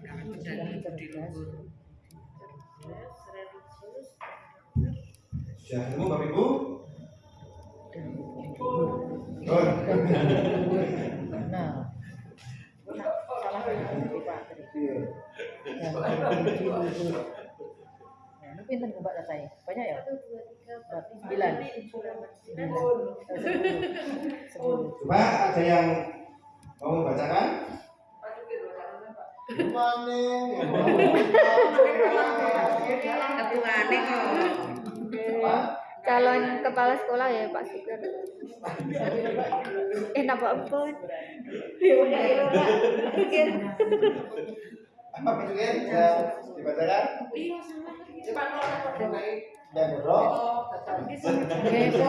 Sudah ketemu Bapak Ibu? Oh.
Nah, salah Pak.
Iya.
Nah, Mbak katanya? Banyak ya? Berarti sembilan. Eh.
Coba ada yang mau membacakan?
Kok
calon kepala sekolah ya Pak Sugeng. Eh, napa ampun? Ya ya
apa bisa dibacakan?
iya sama
Dan roh,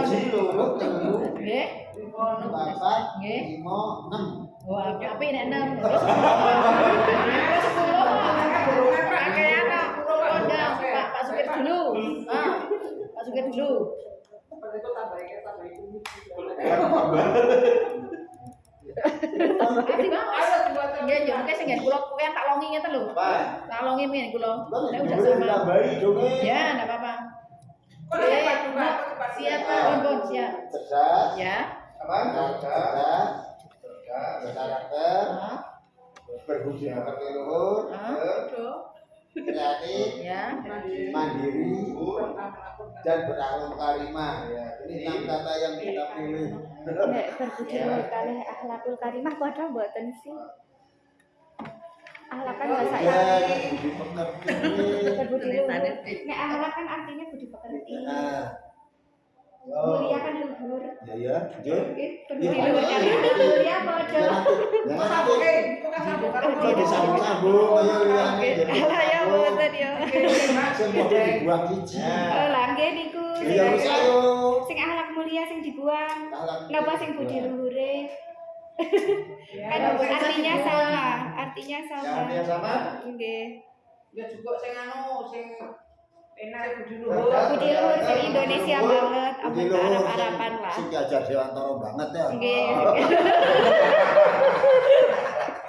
seluruh
Nggih.
papat,
Nggih.
lima, enam.
Wah, api nek
apa?
Kondang, Pak, Pak Supir dulu. Ah, Pak Supir dulu. Kasih Bang. Nggih, yo mungkin sing kula tak longi ngeten lho.
Apa?
Tak longi mien kula. Nek
dulu
udah sama.
ditambahi dong.
Ya, enggak apa-apa. Siap, siap.
Cerdas,
Ya.
Apa? Cerdas.
Ah,
berbudi pekerti luhur, kreatif,
ya.
mandiri, dan berakhlak karimah. Ya, ini enam kata yang kita pilih.
Nek berbudi luhur kalih akhlakul karimah padha mboten sih. Akhlak kan bahasa
Ya,
Inggris.
budi pekerti.
Berbudi luhur. Nek akhlak kan artinya budi pekerti. Mulia kan luhur.
ya ya. Jangan kok ayo
ya mboten ya.
Semua dibuang hiji.
Oh, lah nggih niku. sing-
Ya wis ayo.
Sing akhlak mulia sing dibuang. Napa sing budi luhure? Kan artinya sama, artinya sama.
Yang artinya sama?
Nggih.
Ya juga sing anu sing enak budi
Cerdas,
Budi luhur sing Indonesia banget, apa
Budi luhur,
Arab-Araban lah.
Sing diajar Dewantara banget ya.
Nggih.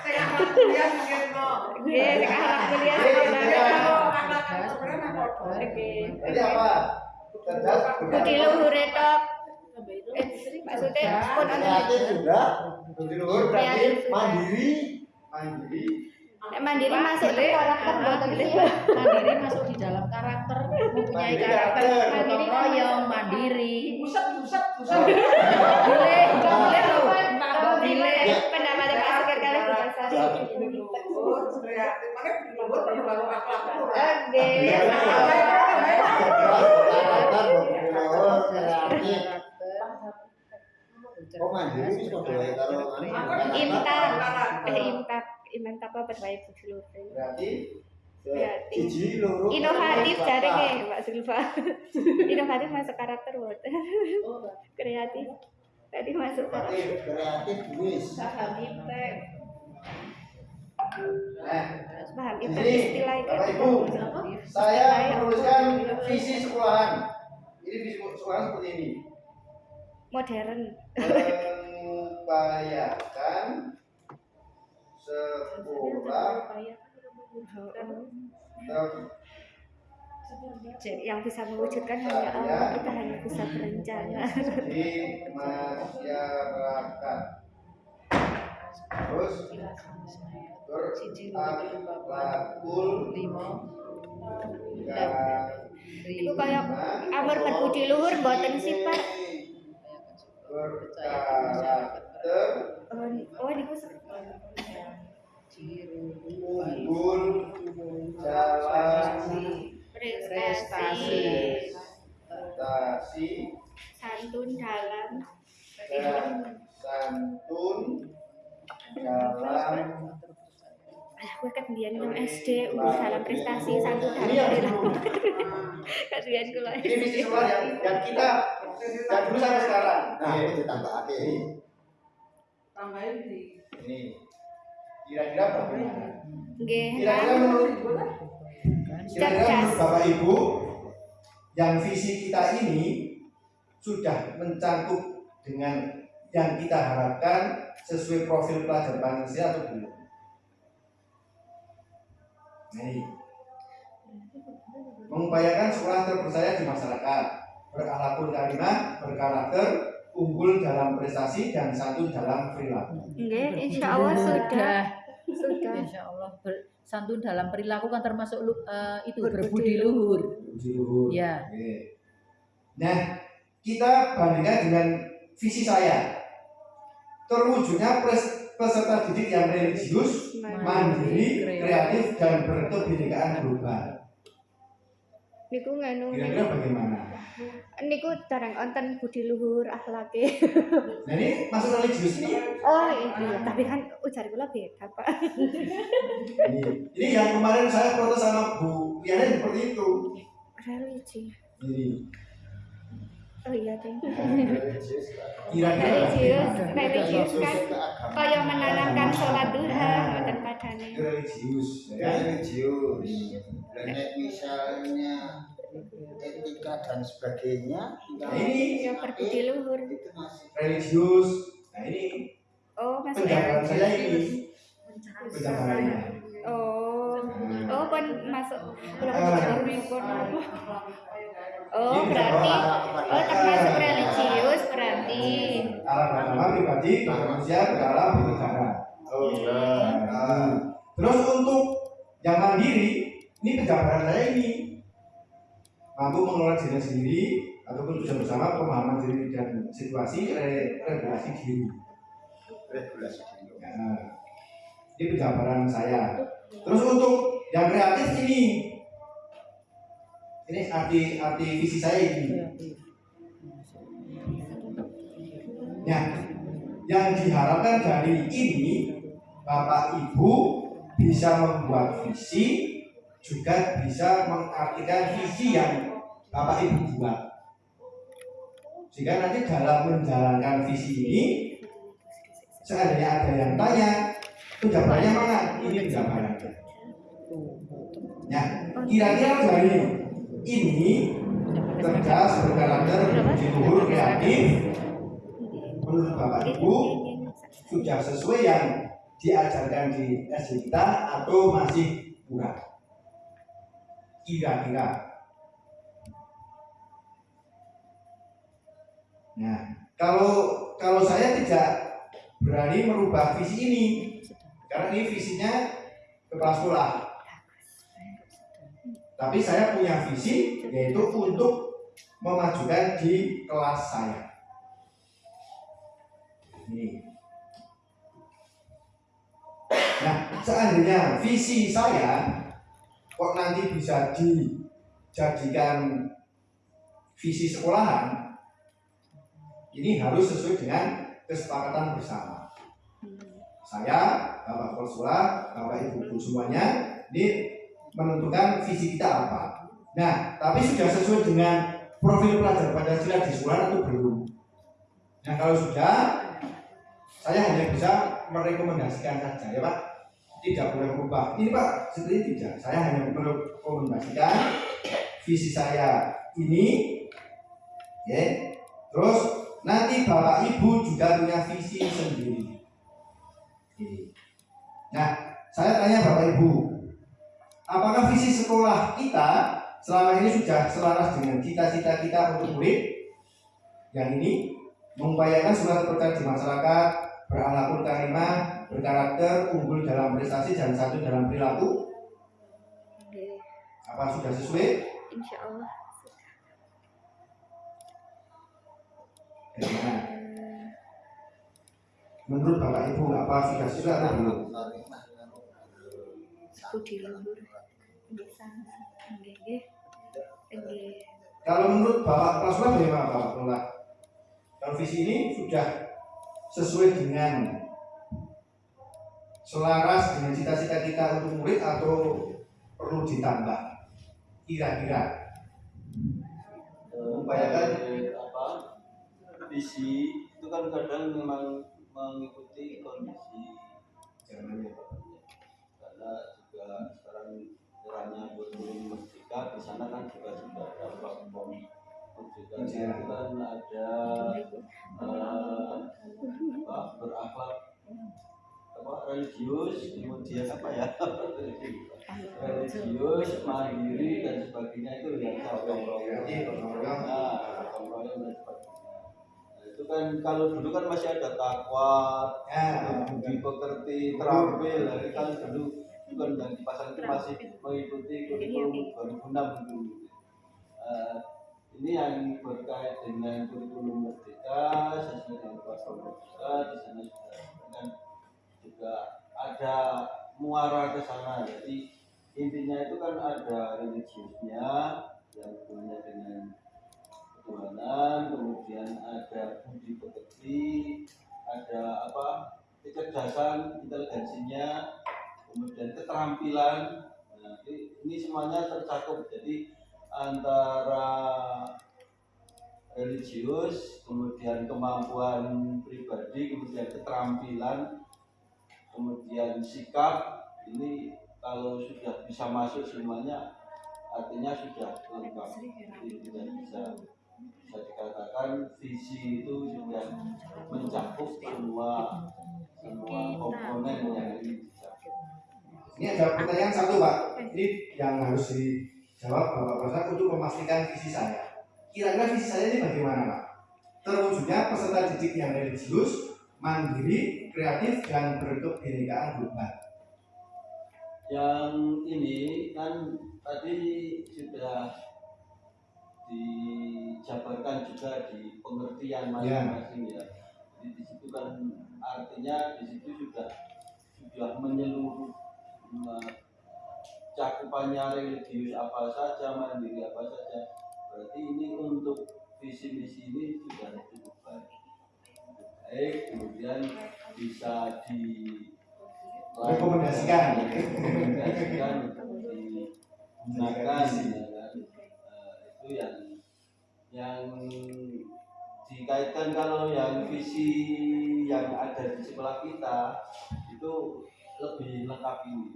Akhlak kuliah mungkin no.
Nggih, sing
Ya, padha.
Nggih.
Jadi apa? Cerdas.
Budi luhure tok. Eh, maksudnya pun
Kreatif sudah,
Budi luhur
Kreatif
berarti
mandiri,
mandiri.
Nek mandiri masuk ke karakter mboten sih.
Mandiri masuk di dalam karakter, mempunyai karakter gotong royong, mandiri.
Buset buset buset.
Boleh, boleh loh. Boleh.
pendapat Pak Sugeng kali.
Budi luhur kreatif. Luhur perlu baru akhlak.
Iya, kreatif. Oh mandiri padha wae karo anu.
Imtak, eh imtak, imtak apa berbaik luhur.
Berarti.
Siji loro.
Inovatif
telu,
jare
papat.
ke Mbak Silva. Inovatif masuk karakter mboten. Kreatif. Tadi masuk karakter.
Kreatif, kreatif wis.
Paham imtak.
Nah,
Paham
di
imtak
sini
istilah itu.
Bapak Ibu, saya menuliskan visi sekolahan. Ini visi sekolahan seperti ini.
Modern.
Membahayakan sekolah
yang bisa mewujudkan hanya Allah, kita hanya bisa berencana.
di masyarakat. Terus
Lima.
Itu kayak amar berbudi luhur mboten sih, Pak.
berkarakter
Oh, ni- oh niku se-
unggul jalan
prestasi.
Prestasi.
Santun dalam.
Dan santun
dalam. Aku kekendian nang SD udah dalam prestasi satu dalam. Iya. Kekendian kula
ini
bisnis
luar yang, yang kita yang dulu sampai sekarang.
Nah
iya.
itu ditambahin
tambahin di
ini kira-kira?
Nggih.
Kira-kira menurut kira-kira menurut Bapak Ibu yang visi kita ini sudah mencakup dengan yang kita harapkan sesuai profil pelajar Pancasila atau belum? Nah, mengupayakan sekolah terpercaya di masyarakat, berakhlakul karimah, berkarakter, unggul dalam prestasi dan santun dalam perilaku.
Nggih, insya Allah sudah. Sudah.
Insya Allah ber- santun dalam perilaku kan termasuk eh, itu
Berbudi
berbudi luhur.
Luhur.
Ya.
Oke. Nah, kita bandingkan dengan visi saya. Terwujudnya pres- peserta didik yang religius, mandiri, kreatif, dan berkebinekaan global.
Niku nganu
Kira-kira bagaimana?
niku barang onten budi luhur akhlake.
Nah ini masuk religius ini.
Oh iya, tapi kan ujar kula beda, Pak.
Ini, ini yang kemarin saya foto sama Bu Liana seperti itu.
Religi.
Ini
Oh iya, Ding.
kira-kira
Religius, religius kan kaya menanamkan sholat duha
Itu religius, ya.
religius dan nek misalnya etika dan sebagainya
Nah, ini
Ya berbudi luhur.
itu masih
religius. Nah ini
Oh, masuk
penjabaran saya
religius.
ini penjabarannya.
Oh. Oh, pun masuk
Ah.
baru pun. Oh, berarti oh termasuk religius berarti.
Alam agama pribadi, manusia, berdalam, bernegara.
Oh
Nah, terus untuk yang mandiri, ini penjabaran saya ini mampu mengelola diri sendiri ataupun tujuan bersama pemahaman diri dan situasi re- regulasi diri.
regulasi dulu
Nah, ini penjabaran saya. Terus untuk yang kreatif ini, ini arti arti visi saya ini. Ya, yang diharapkan dari ini Bapak Ibu bisa membuat visi juga bisa mengartikan visi yang Bapak Ibu buat. Sehingga nanti dalam menjalankan visi ini seandainya ada yang tanya penjabarannya mana? Ini penjabarannya. Ya, kira-kira dari ini cerdas, berkarakter, luhur, kreatif, menurut Bapak Ibu sudah sesuai yang diajarkan di SD kita atau masih kurang? Kira-kira. Nah, kalau kalau saya tidak berani merubah visi ini, karena ini visinya kepala sekolah. Tapi saya punya visi yaitu untuk memajukan di kelas saya. Seandainya visi saya kok nanti bisa dijadikan visi sekolahan, ini harus sesuai dengan kesepakatan bersama. Saya, Bapak Sekolah, Bapak Ibu Guru semuanya, ini menentukan visi kita apa. Nah, tapi sudah sesuai dengan profil pelajar Pancasila di sekolah atau belum? Nah, kalau sudah, saya hanya bisa merekomendasikan saja ya Pak. Tidak boleh berubah. Ini Pak, ini tidak. Saya hanya merekomendasikan visi saya ini, ya. Terus nanti Bapak Ibu juga punya visi sendiri. Oke. Nah, saya tanya Bapak Ibu, apakah visi sekolah kita selama ini sudah selaras dengan cita-cita kita untuk murid? Yang ini mengupayakan surat percaya di masyarakat, berakhlakul karimah, berkarakter, unggul dalam prestasi dan satu dalam perilaku. Apa sudah sesuai?
Insya Allah.
Bagaimana? Menurut Bapak Ibu apa sudah sesuai atau belum?
Budi luhur.
Kalau menurut Bapak Sekolah bagaimana Bapak Kepala? Kalau visi ini sudah sesuai dengan selaras dengan cita-cita kita untuk murid atau perlu ditambah kira-kira Upayakan.
Eh, apa visi itu kan kadang memang mengikuti kondisi
zamannya
karena juga sekarang eranya belum merdeka di sana kan juga sudah ada platform juga
Iya.
itu kan ada eh, apa, berakhlak apa religius kemudian apa ya? Religius. Mandiri dan sebagainya itu yang gotong royong
royong.
nah gotong royong dan sebagainya. Nah, itu kan kalau dulu kan masih ada takwa
ya.
budi pekerti terampil. Dari kan dulu itu kan yang di pasar itu masih mengikuti kurikulum 2006 itu Eh, ini yang berkait dengan kurikulum merdeka sesuai dengan platform merdeka di sana sudah dan juga ada muara ke sana. Jadi intinya itu kan ada religiusnya yang punya dengan ketuhanan kemudian ada budi pekerti ada apa kecerdasan inteligensinya kemudian keterampilan. Nah, ini semuanya tercakup. Jadi antara religius kemudian kemampuan pribadi kemudian keterampilan kemudian sikap ini kalau sudah bisa masuk semuanya artinya sudah lengkap. Jadi tidak bisa. Bisa dikatakan visi itu sudah mencakup semua semua komponen yang ini bisa
ini ada pertanyaan satu pak. Ini yang harus dijawab bapak Prasad untuk memastikan visi saya. Kira-kira visi saya ini bagaimana pak? Terwujudnya peserta didik yang religius mandiri kreatif dan berkebinekaan global
yang ini kan tadi sudah dijabarkan juga di pengertian masing-masing ya. Jadi di situ kan artinya di situ sudah sudah menyeluruh cakupannya religius apa saja, mandiri apa saja. Berarti ini untuk visi misi ini sudah cukup baik. Baik, kemudian bisa di
Rekomendasikan.
digunakan ya kan. Eh, itu yang yang dikaitkan kalau yang visi yang ada di sekolah kita itu lebih lengkap ini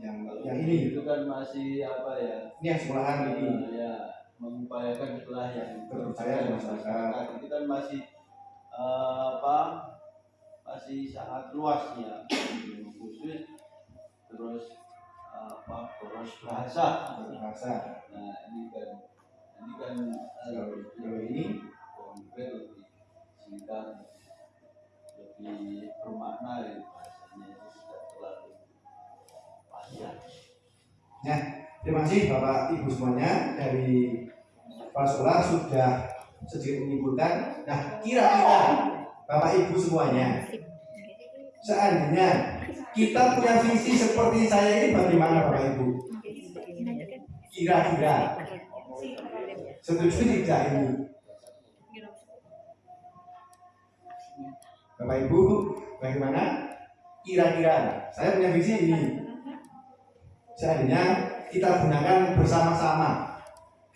yang
kalau
yang ini
itu kan masih apa ya
ini yang sekolahan ini
eh, ya mengupayakan sekolah yang
Terpercaya masyarakat.
itu kan masih eh, apa masih sangat luas ya khusus terus apa boros bahasa.
Bahasa.
Nah ini kan ini kan
Kalau- kalau ini
konkret lebih singkat lebih bermakna ya bahasanya itu tidak terlalu panjang.
Terima kasih Bapak Ibu semuanya. Dari Pak sudah sedikit menyimpulkan. Nah, kira-kira Bapak Ibu semuanya, seandainya kita punya visi seperti saya ini bagaimana Bapak Ibu? Kira-kira setuju tidak ini? Bapak Ibu, bagaimana? Kira-kira saya punya visi ini. Seandainya kita gunakan bersama-sama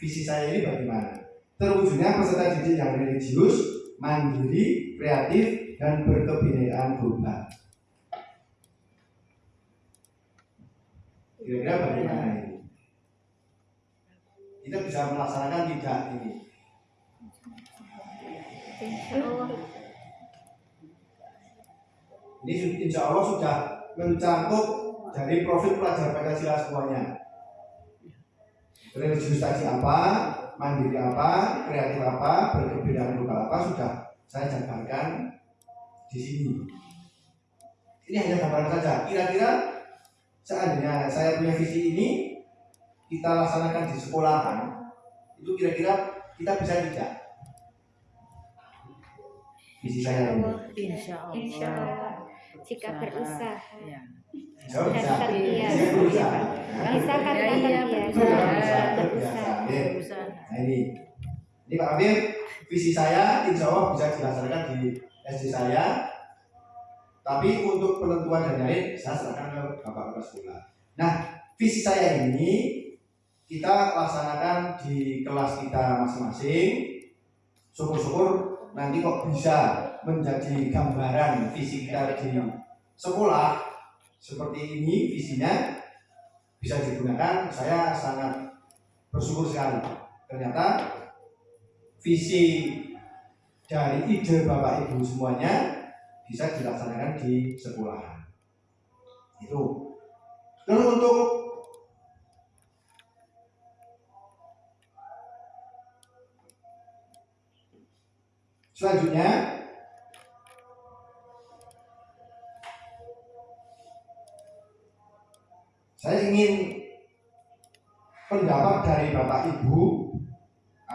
visi saya ini bagaimana? Terwujudnya peserta didik yang religius, mandiri, kreatif, dan berkebinekaan global. Kira-kira bagaimana ini? Kita bisa melaksanakan tidak ini? Ini insya Allah sudah mencakup dari profil pelajar Pancasila semuanya. Religius tadi apa, mandiri apa, kreatif apa, berkebinekaan global apa sudah saya jabarkan di sini. Ini hanya gambaran saja. Kira-kira seandainya saya punya visi ini kita laksanakan di sekolahan, itu kira-kira kita bisa tidak? Visi saya ini.
Insya Allah.
Insya Allah. Jika berusaha.
Ya.
Terbiasa.
Bisa berusaha.
Bisa karena
Ya, iya,
terbiasa.
Itu kan bisa
Berusaha.
terbiasa. Oke.
Berusaha.
Nah ini, ini Pak Amir, visi saya insya Allah bisa dilaksanakan di SD saya Tapi untuk penentuan dan lain saya serahkan ke Bapak Kepala Sekolah. Nah, visi saya ini kita laksanakan di kelas kita masing-masing. Syukur-syukur nanti kok bisa menjadi gambaran visi kita di sekolah seperti ini visinya bisa digunakan. Saya sangat bersyukur sekali. Ternyata visi dari ide Bapak Ibu semuanya bisa dilaksanakan di sekolahan. Itu. Lalu untuk selanjutnya saya ingin pendapat dari Bapak Ibu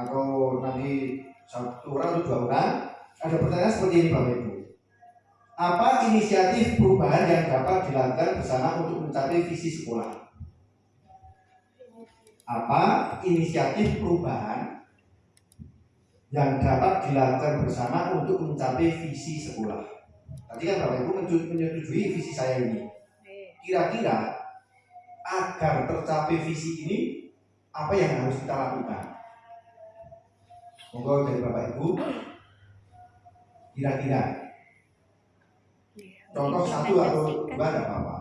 atau nanti satu orang atau dua orang ada pertanyaan seperti ini Bapak Ibu. Apa inisiatif perubahan yang dapat dilakukan bersama untuk mencapai visi sekolah? Apa inisiatif perubahan yang dapat dilakukan bersama untuk mencapai visi sekolah? Tadi kan Bapak Ibu menyetujui visi saya ini. Kira-kira agar tercapai visi ini apa yang harus kita lakukan Monggo dari Bapak Ibu. Kira-kira contoh satu atau dua ada apa-apa.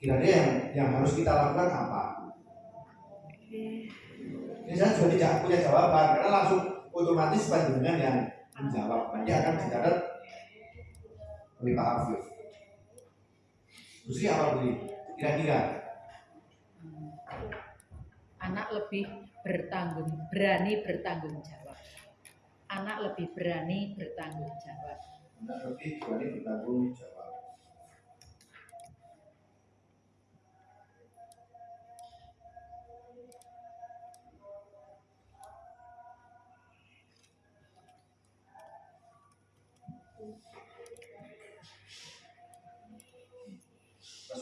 Kira-kira yang yang harus kita lakukan apa? Ini saya juga tidak punya jawaban karena langsung otomatis panjenengan yang menjawab. Nanti akan dicatat oleh Pak Afif. Terus apa beli? Kira-kira
anak lebih bertanggung berani bertanggung jawab anak lebih berani bertanggung jawab.
Anak lebih berani bertanggung jawab.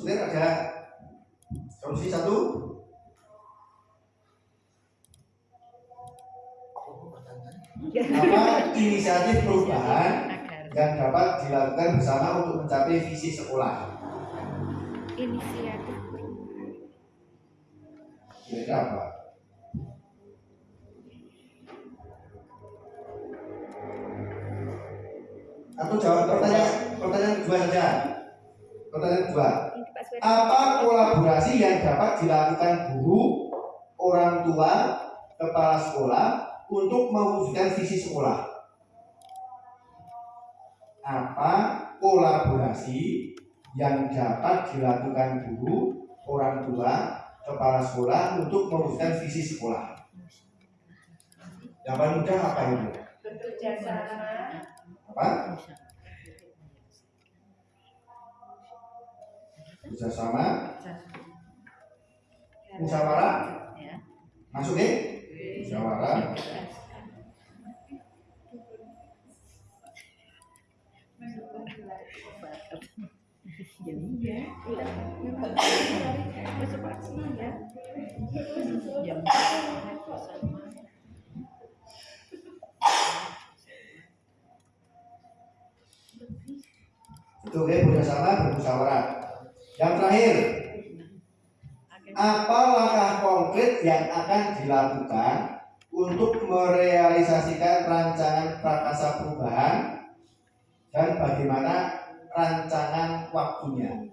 Udir ada solusi satu apa inisiatif perubahan yang dapat dilakukan bersama untuk mencapai visi sekolah.
Inisiatif perubahan.
kira-kira apa? Atau jawab pertanyaan pertanyaan kedua saja. Pertanyaan kedua. Apa kolaborasi yang dapat dilakukan guru orang tua kepala sekolah untuk mewujudkan visi sekolah apa kolaborasi yang dapat dilakukan guru orang tua kepala sekolah untuk mewujudkan visi sekolah paling mudah apa itu
bekerja sama
apa bekerjasama musyawarah
ya.
Masuk ya musyawarah itu oke bekerjasama bermusyawarah yang terakhir apa langkah konkret yang akan dilakukan untuk merealisasikan rancangan prakarsa perubahan? Dan bagaimana rancangan waktunya?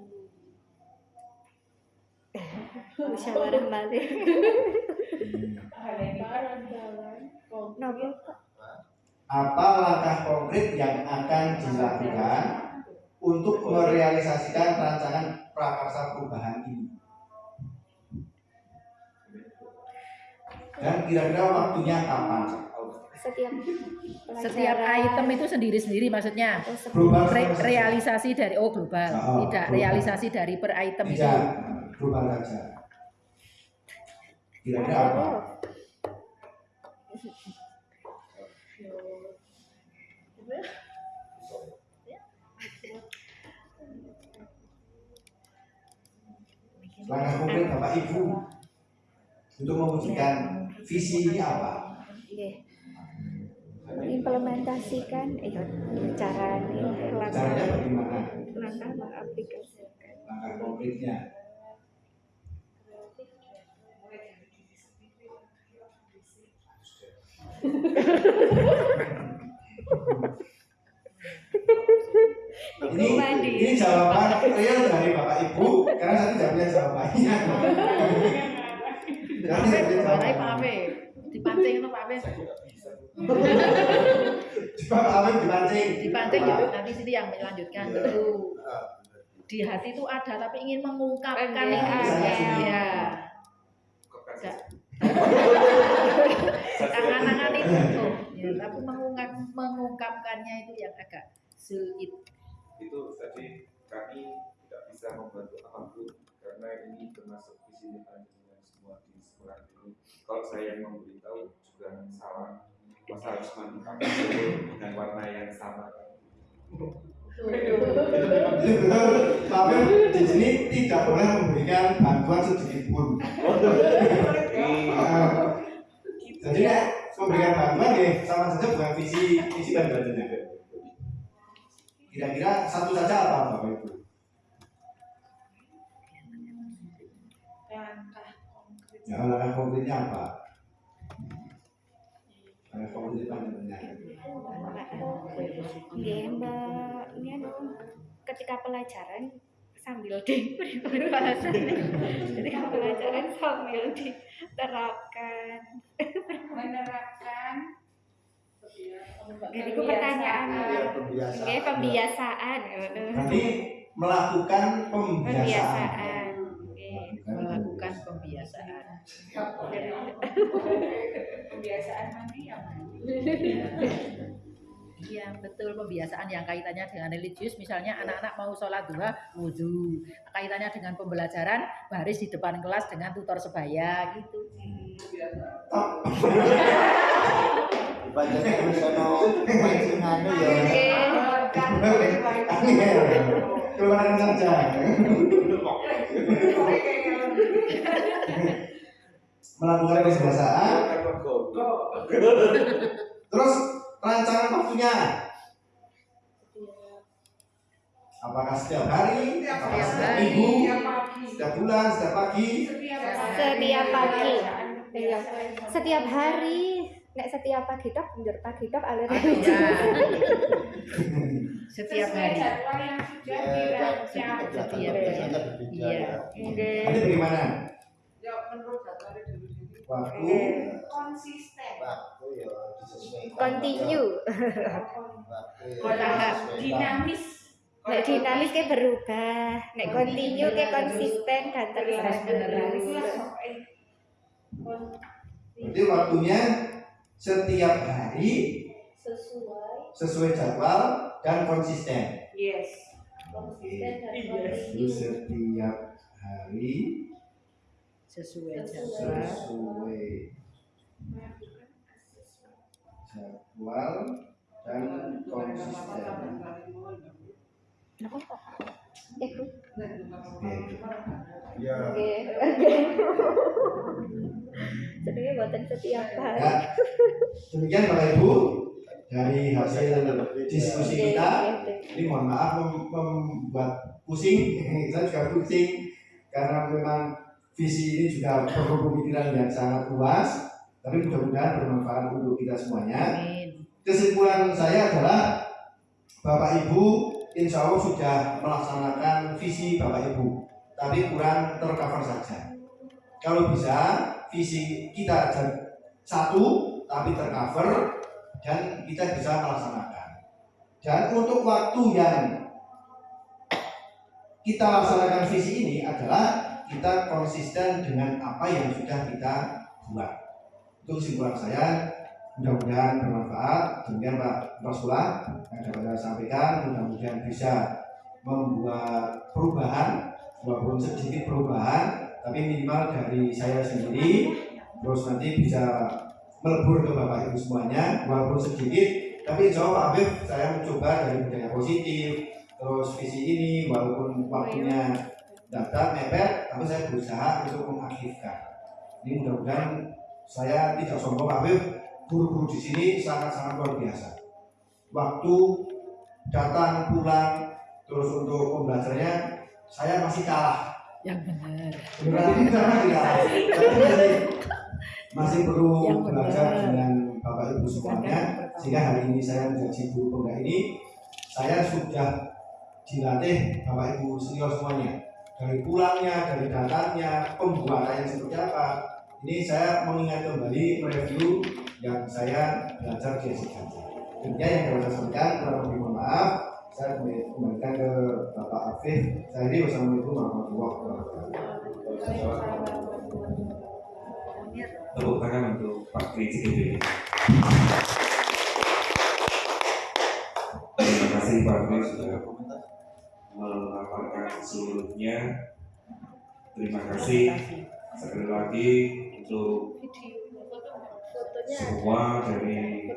Musyawarah balik.
apa langkah konkret yang akan dilakukan untuk merealisasikan rancangan prakarsa perubahan ini dan kira-kira waktunya kapan?
Setiap
setiap item itu sendiri-sendiri maksudnya.
Sebelum
global
Re- realisasi dari oh global.
Oh,
tidak
global.
realisasi dari per item itu.
tidak global saja. Kira-kira apa? Langkah konkret bapak ibu untuk mewujudkan visi ini apa?
Nggih. mengimplementasikan eh cara
caranya
langkah
bagaimana?
langkah mengaplikasikan.
Langkah konkretnya. Ini ini jawaban real dari bapak ibu karena saya tidak punya jawabannya Jawaban.
balai Pak Afif. Dipancing itu Pak.
Coba Pak Afif dipancing
Dipancing ya, nanti sini yang melanjutkan.
Iya.
Tuh. Di hati itu ada tapi ingin mengungkapkan
Oke,
itu.
oke.
Ya. Tangan-tangan itu tuh. Ya, tapi mengungkap mengungkapkannya itu yang agak sulit.
itu tadi kami tidak bisa membantu apa pun karena ini termasuk visi misi sekolah ini. Kalau saya yang memberitahu juga salah. Masa harus mandi pakai dengan warna yang sama.
Afif di sini tidak boleh memberikan bantuan sedikit pun Nah, jadi nek memberikan bantuan ya sama saja bukan visi visi dan bantuannya kira-kira satu saja apa bapak ibu
langkah
ya langkah konkretnya apa? Langkah konkret bantuannya
Nggih, Mbak. Ini anu, ketika pelajaran sambil diberi bahasan ketika pelajaran sambil diterapkan.
Menerapkan.
Jadi itu pertanyaan.
Iya, pembiasaan.
Nggih, pembiasaan.
Nanti melakukan pembiasaan.
Pembiasaan.
Pembiasaan.
kebiasaan. Mana yang
Iya betul. Pembiasaan yang kaitannya dengan religius. Misalnya anak-anak mau sholat duha wudhu kaitannya dengan pembelajaran baris di depan kelas dengan tutor sebaya gitu.
Sono pancingan ya.
Angel keluaran saja melakukan pembiasaan terus rancangan waktunya? Apakah setiap hari? Apakah setiap
hari.
minggu?
Setiap
setiap bulan setiap pagi?
Setiap
setiap pagi. Iya. setiap hari. Nek setiap pagi tok njur pagi tok alur
ya setiap hari.
jadwal yang sudah
Ya,
dirancang.
Kegiatan
Iya.
biasanya berbeda
Iya.
ya.
Nggih.
nanti bagaimana?
Ya menurut
waktu.
Konsisten.
Waktu ya disesuaikan.
continue.
Waktu ya
Bertahap,
disesuaikan.
dinamis
nek dinamis kayak berubah. Nek continue kayak konsisten dan terus
menerus.
menerus
berarti waktunya setiap hari
sesuai.
sesuai jadwal dan konsisten.
Yes.
Konsisten dan konsisten.
setiap hari
sesuai jadwal
sesuai jadwal dan konsisten.
Ya.
Oke. Jadi buatan setiap hari.
Ya, demikian Bapak Ibu dari hasil diskusi kita. Ini mohon maaf mem- membuat pusing, saya juga pusing karena memang visi ini juga perlu pemikiran yang sangat luas, tapi mudah-mudahan bermanfaat untuk kita semuanya.
amin
Kesimpulan saya adalah Bapak Ibu insya Allah sudah melaksanakan visi Bapak Ibu, tapi kurang tercover saja. Kalau bisa visi kita satu tapi tercover dan kita bisa melaksanakan. Dan untuk waktu yang kita laksanakan visi ini adalah kita konsisten dengan apa yang sudah kita buat. Itu kesimpulan saya. Mudah-mudahan bermanfaat. Demikian Pak Rasulullah yang dapat saya sampaikan. Mudah-mudahan bisa membuat perubahan, walaupun sedikit perubahan, tapi minimal dari saya sendiri. Terus nanti bisa melebur ke Bapak Ibu semuanya, walaupun sedikit. Tapi insya Allah Pak saya mencoba dari budaya positif, terus visi ini walaupun waktunya dapat mepet, tapi saya berusaha untuk mengaktifkan. Ini mudah-mudahan saya tidak sombong Habib, guru-guru di sini sangat-sangat luar biasa. Waktu datang pulang
terus untuk pembelajarannya saya masih kalah
yang benar
beneran ini karena masih kalah Tapi masih, perlu
Yang
belajar
benar.
dengan bapak ibu semuanya sehingga hari ini saya menjadi guru pemuda ini saya sudah dilatih bapak ibu senior semuanya dari pulangnya dari datangnya pembuatannya seperti apa. Ini saya mengingat kembali review yang saya belajar di SIK Intinya yang dapat saya sampaikan kurang lebih mohon maaf. Saya kembali- kembalikan ke Bapak Afif. Saya ini wassalamualaikum warahmatullahi wabarakatuh.
Tepuk tangan untuk Pak CGD. Terima kasih Pak Tri sudah melaporkan seluruhnya. Terima kasih sekali lagi untuk
fotonya
semua dari.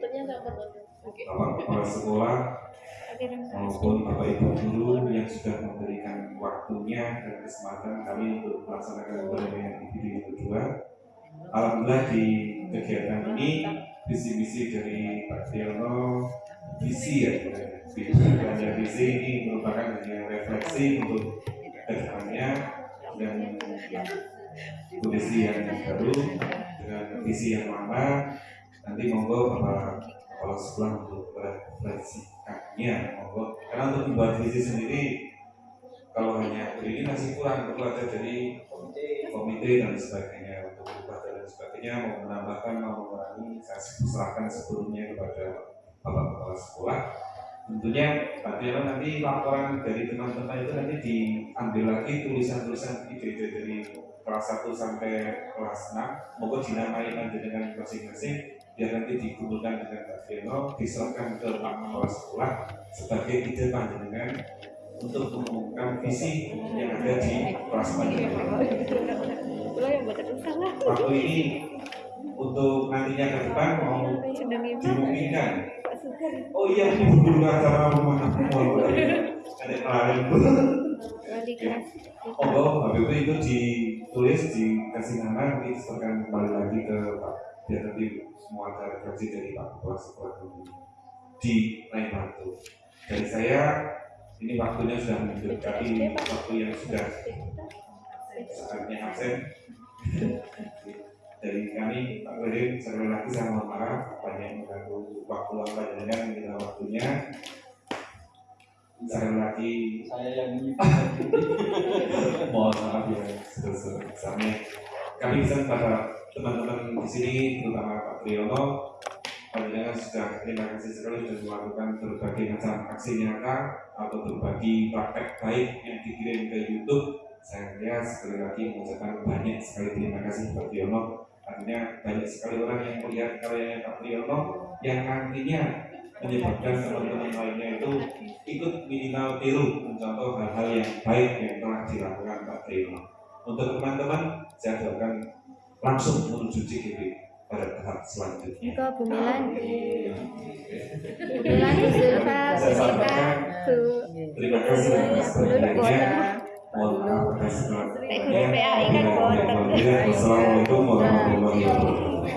Bapak Kepala Sekolah maupun Bapak Ibu Guru yang sudah memberikan waktunya dan kesempatan kami untuk melaksanakan yang individu yang kedua. Alhamdulillah di kegiatan ini visi-visi dari Pak Triyono visi ya visi dan visi ini merupakan hanya refleksi untuk ke depannya dan kondisi yang baru dengan visi yang lama. Nanti monggo Bapak Kepala Sekolah untuk merefleksikannya. Monggo. Karena untuk membuat visi sendiri kalau hanya ini masih kurang perlu ada dari komite dan sebagainya untuk berubah dan sebagainya mau menambahkan mau mengurangi saya serahkan sebelumnya kepada bapak kepala sekolah. Tentunya Pak nanti laporan dari teman-teman itu nanti diambil lagi tulisan-tulisan ide-ide dari kelas 1 sampai kelas 6 monggo dinamai nanti dengan masing-masing biar nanti dikumpulkan dengan Pak Tiono diserahkan ke Pak Kepala Sekolah sebagai ide panjenengan untuk mengumumkan visi yang ada di kelas panjenengan. Waktu ini untuk nantinya ke depan mau dimungkinkan. Oh iya ini acara rumah mau ada
kelas.
oh habis itu itu ditulis dikasih nama nanti diserahkan kembali lagi ke Pak biar nanti semua ada refleksi dari Pak Kepala Sekolah dulu di lain waktu dari saya ini waktunya sudah mendekati waktu yang sudah saatnya absen dari kami Pak Wirin sekali lagi saya mohon maaf banyak mengganggu waktu apa dengan kita waktunya. Sekali lagi.
Saya yang
mohon maaf ya sebesar-besarnya. Kami bisa pada teman-teman di sini terutama Pak Triyono Panjenengan sudah terima kasih sekali sudah melakukan berbagai macam aksi nyata atau berbagi praktek baik yang dikirim ke YouTube. Saya sekali lagi mengucapkan banyak sekali terima kasih Pak Triyono. Artinya banyak sekali orang yang melihat karyanya Pak Triyono yang nantinya menyebabkan teman-teman lainnya itu ikut minimal tiru mencontoh hal-hal yang baik yang telah dilakukan Pak Triyono. Untuk teman-teman, saya doakan langsung menuju CGP pada tahap selanjutnya.
Engkau bumilan. Bumilan Zulfa
terima kasih atas perhatiannya.
PAI kan boten.
Assalamualaikum warahmatullahi wabarakatuh.